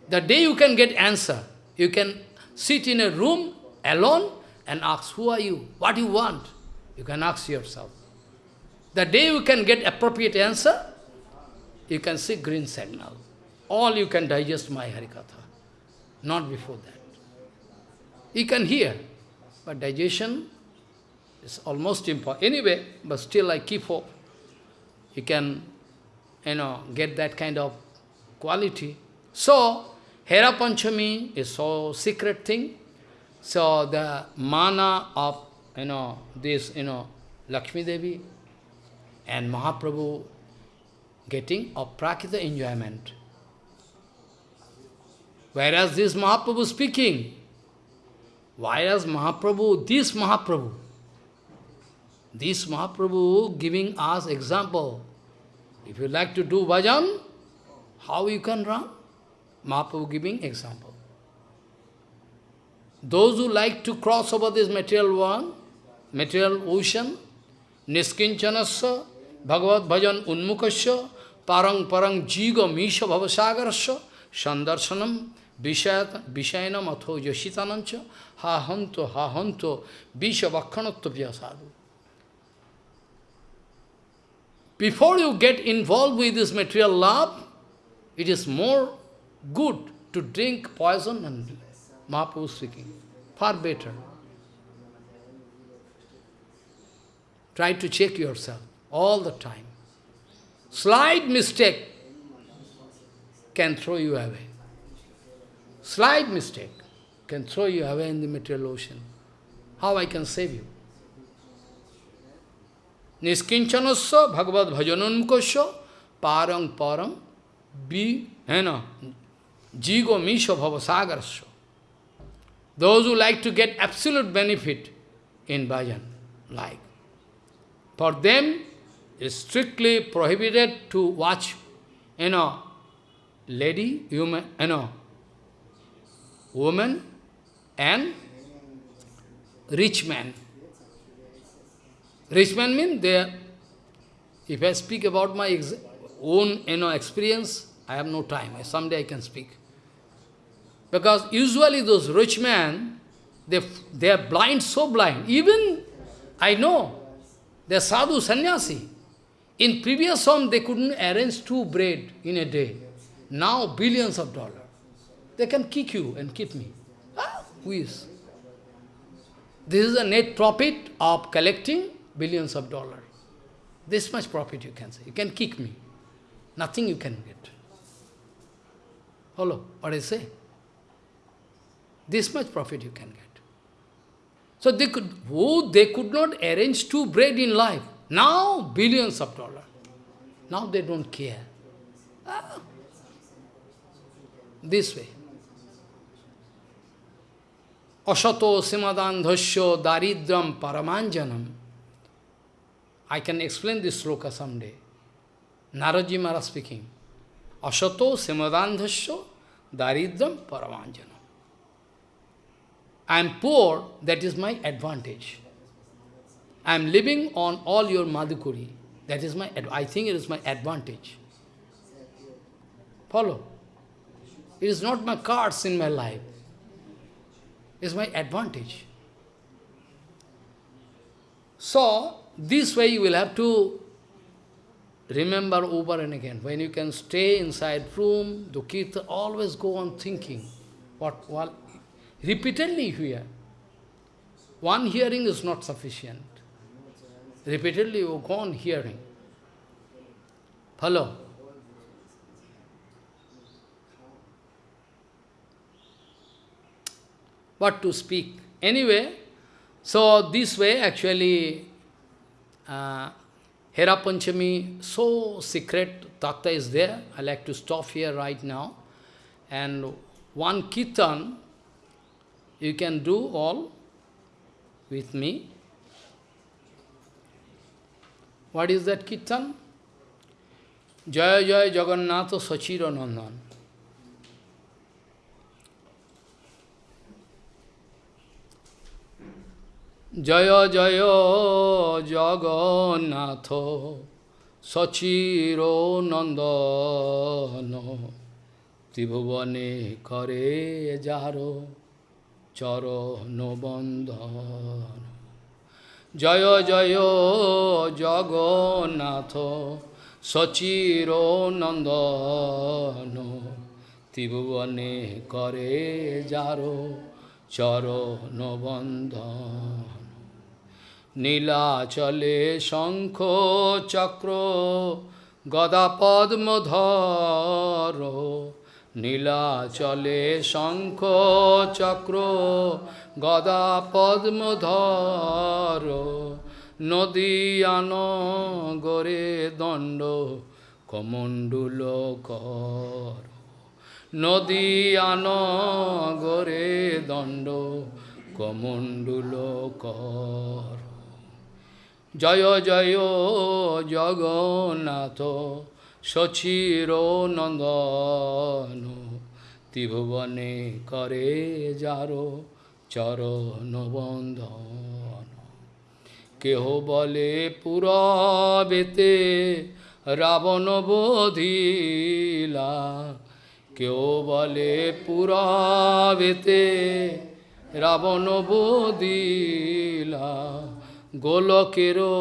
S1: The day you can get answer, you can sit in a room alone and ask, who are you? What do you want? You can ask yourself. The day you can get appropriate answer, you can see green signal. All you can digest my Harikatha, not before that. You can hear, but digestion is almost impossible. Anyway, but still I keep hope. You can, you know, get that kind of quality. So, Hera Panchami is so secret thing. So the mana of, you know, this, you know, Lakshmi Devi and Mahaprabhu getting aprakita enjoyment. Whereas this Mahaprabhu speaking, Whereas Mahaprabhu, this Mahaprabhu, this Mahaprabhu giving us example. If you like to do bhajan, how you can run? Mahaprabhu giving example. Those who like to cross over this material one, material ocean, niskinchanasya, bhagavad bhajan unmukasya, parang parang jiga misha bhavasagarasya, sandarsanam, Before you get involved with this material love, it is more good to drink poison and Mahaprabhu speaking. Far better. Try to check yourself all the time. Slight mistake can throw you away. Slight mistake can throw you away in the material ocean. How I can save you? Niskinchanasya bhagavad bhajanunmukasya parang parang bi hena jigo misha bhavasagarasya. Those who like to get absolute benefit in bhajan, like. For them, it's strictly prohibited to watch, you know, lady, human, you know, woman and rich man. Rich man means they if I speak about my own you know, experience, I have no time. Someday I can speak. Because usually those rich men, they, they are blind, so blind. Even, I know, they are sadhu, sannyasi. In previous home, they couldn't arrange two bread in a day. Now, billions of dollars. They can kick you and keep me. Ah, who is? This is the net profit of collecting billions of dollars. This much profit you can say. You can kick me. Nothing you can get. Follow what I say? This much profit you can get. So they could, oh, they could not arrange two bread in life. Now, billions of dollars. Now they don't care. Ah. This way. Asato simadandhasya daridram paramanjanam. I can explain this sloka someday. Naradji Maharaj speaking. Asato simadandhasya daridram paramanjanam. I am poor, that is my advantage. I am living on all your madhukuri. That is my, I think it is my advantage. Follow? It is not my cards in my life is my advantage. So, this way you will have to remember over and again. When you can stay inside room, kirtan, always go on thinking. What, what, repeatedly hear. One hearing is not sufficient. Repeatedly you go on hearing. Follow? What to speak? Anyway, so this way actually uh, Hera Panchami, so secret tattva is there. I like to stop here right now. And one kirtan, you can do all with me. What is that kirtan? Jaya Jaya Jagannatha Sachira Nandan. Jaya Jaya Jagannatha Sachiro Nandana Tribhuvane Kare Jaro Charo Nobandana Jaya Jaya Jagannatha Sachiro Nandana Tribhuvane Kare Jaro Charo Nobandana নীলাচলে শঙ্খ চক্র গদা পদ্মধর নীলাচলে শঙ্খ চক্র গদা পদ্মধর নদীয়ান গরে দণ্ড, কমণ্ডুল কর। নদীয়ান গরে দণ্ড, কমণ্ডুল কর। জয় জয়, জগন্নাথ, সচির নন্দন, ত্রিভুবনে করে যার চরণ বন্ধন। কেহ বলে পুরবেতে রাবণ বোধিলা কেউ বলে পুরবেতে রাবণ বোধিলা। গোলকেরও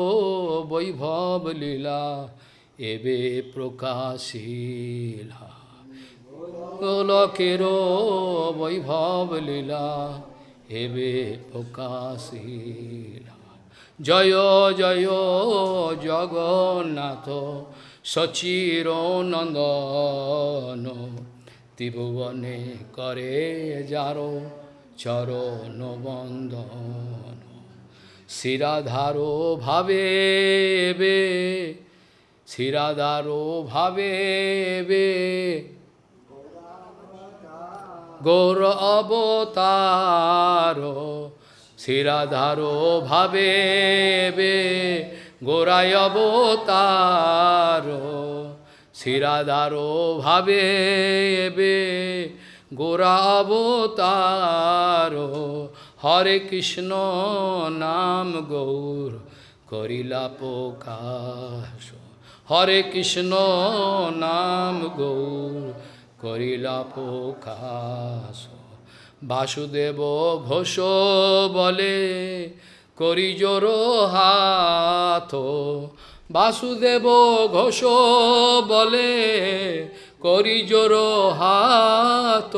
S1: বৈভব লীলা এবে প্রকাশিলা গোলকেরও বৈভব লীলা এবে প্রকাশিলা জয় জয়, জগন্নাথ, সচির নন্দন, ত্রিভুবনে করে যারো চরণ বন্দন শিরাধারো ভাবে বে শিরাধারো ভাবে বে। গৌর অবতার শিরাধারো ভাবে বে। গোরায় অবতার শিরাধারো ভাবে বে। গোরা অবতার হরে কৃষ্ণ নাম গৌর করিলা প্রকাশ। হরে কৃষ্ণ নাম গৌর করিলা প্রকাশ। বাসুদেব ঘোষ বলে, করি জোর হাত। বাসুদেব ঘোষ বলে, করি জোর হাত।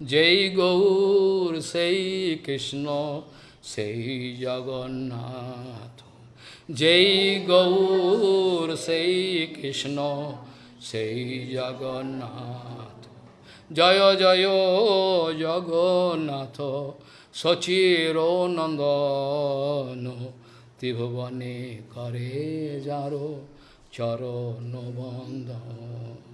S1: Jai Gaur, Sai Krishna, Sai Jagannath. Jai Gaur, Sai Krishna, Sai Jagannath. Jaya Jaya Jagannath, Sachiro Nandano, Tibhavane Kare Jaro, Charo Nobandano.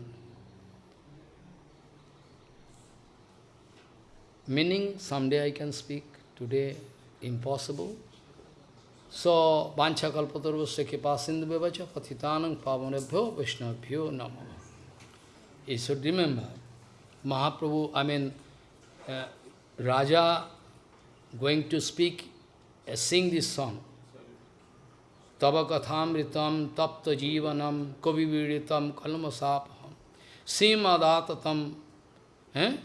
S1: Meaning, someday I can speak, today impossible. So, Vancha Kalpatarvasya Kipa Sindhu Bevacha Patitanang Pavanebhyo Vaishnavbhyo Namo. You should remember, Mahaprabhu, I mean, uh, Raja going to speak, uh, sing this song. Tava kathamritam tapta jivanam kaviviritam kalmasapaham simadatam eh?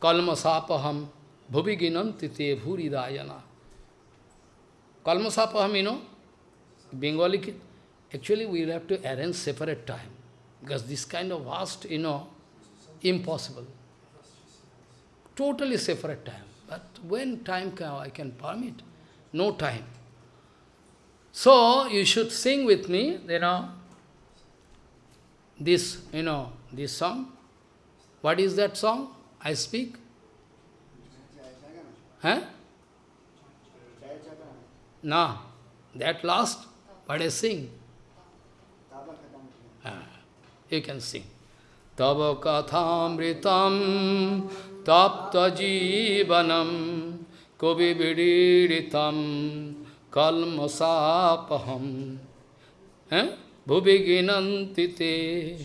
S1: Kalmasapaham bhuviginanti te bhuridayana. Kalmasapaham, you know, Bengali, actually we will have to arrange separate time. Because this kind of vast, you know, impossible. Totally separate time. But when time can, I can permit? No time. So, you should sing with me, you know, this, you know, this song. What is that song? I speak? Huh? No, that last, but I sing. Ah, you can sing. Tava kathamritam tapta jivanam kovi vidiritam kalmasapaham eh? bhuviginanti te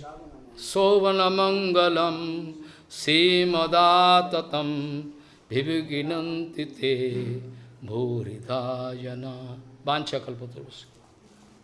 S1: sovanamangalam simadatam bhiviginanti te bhuridhayana vanchakalpatarus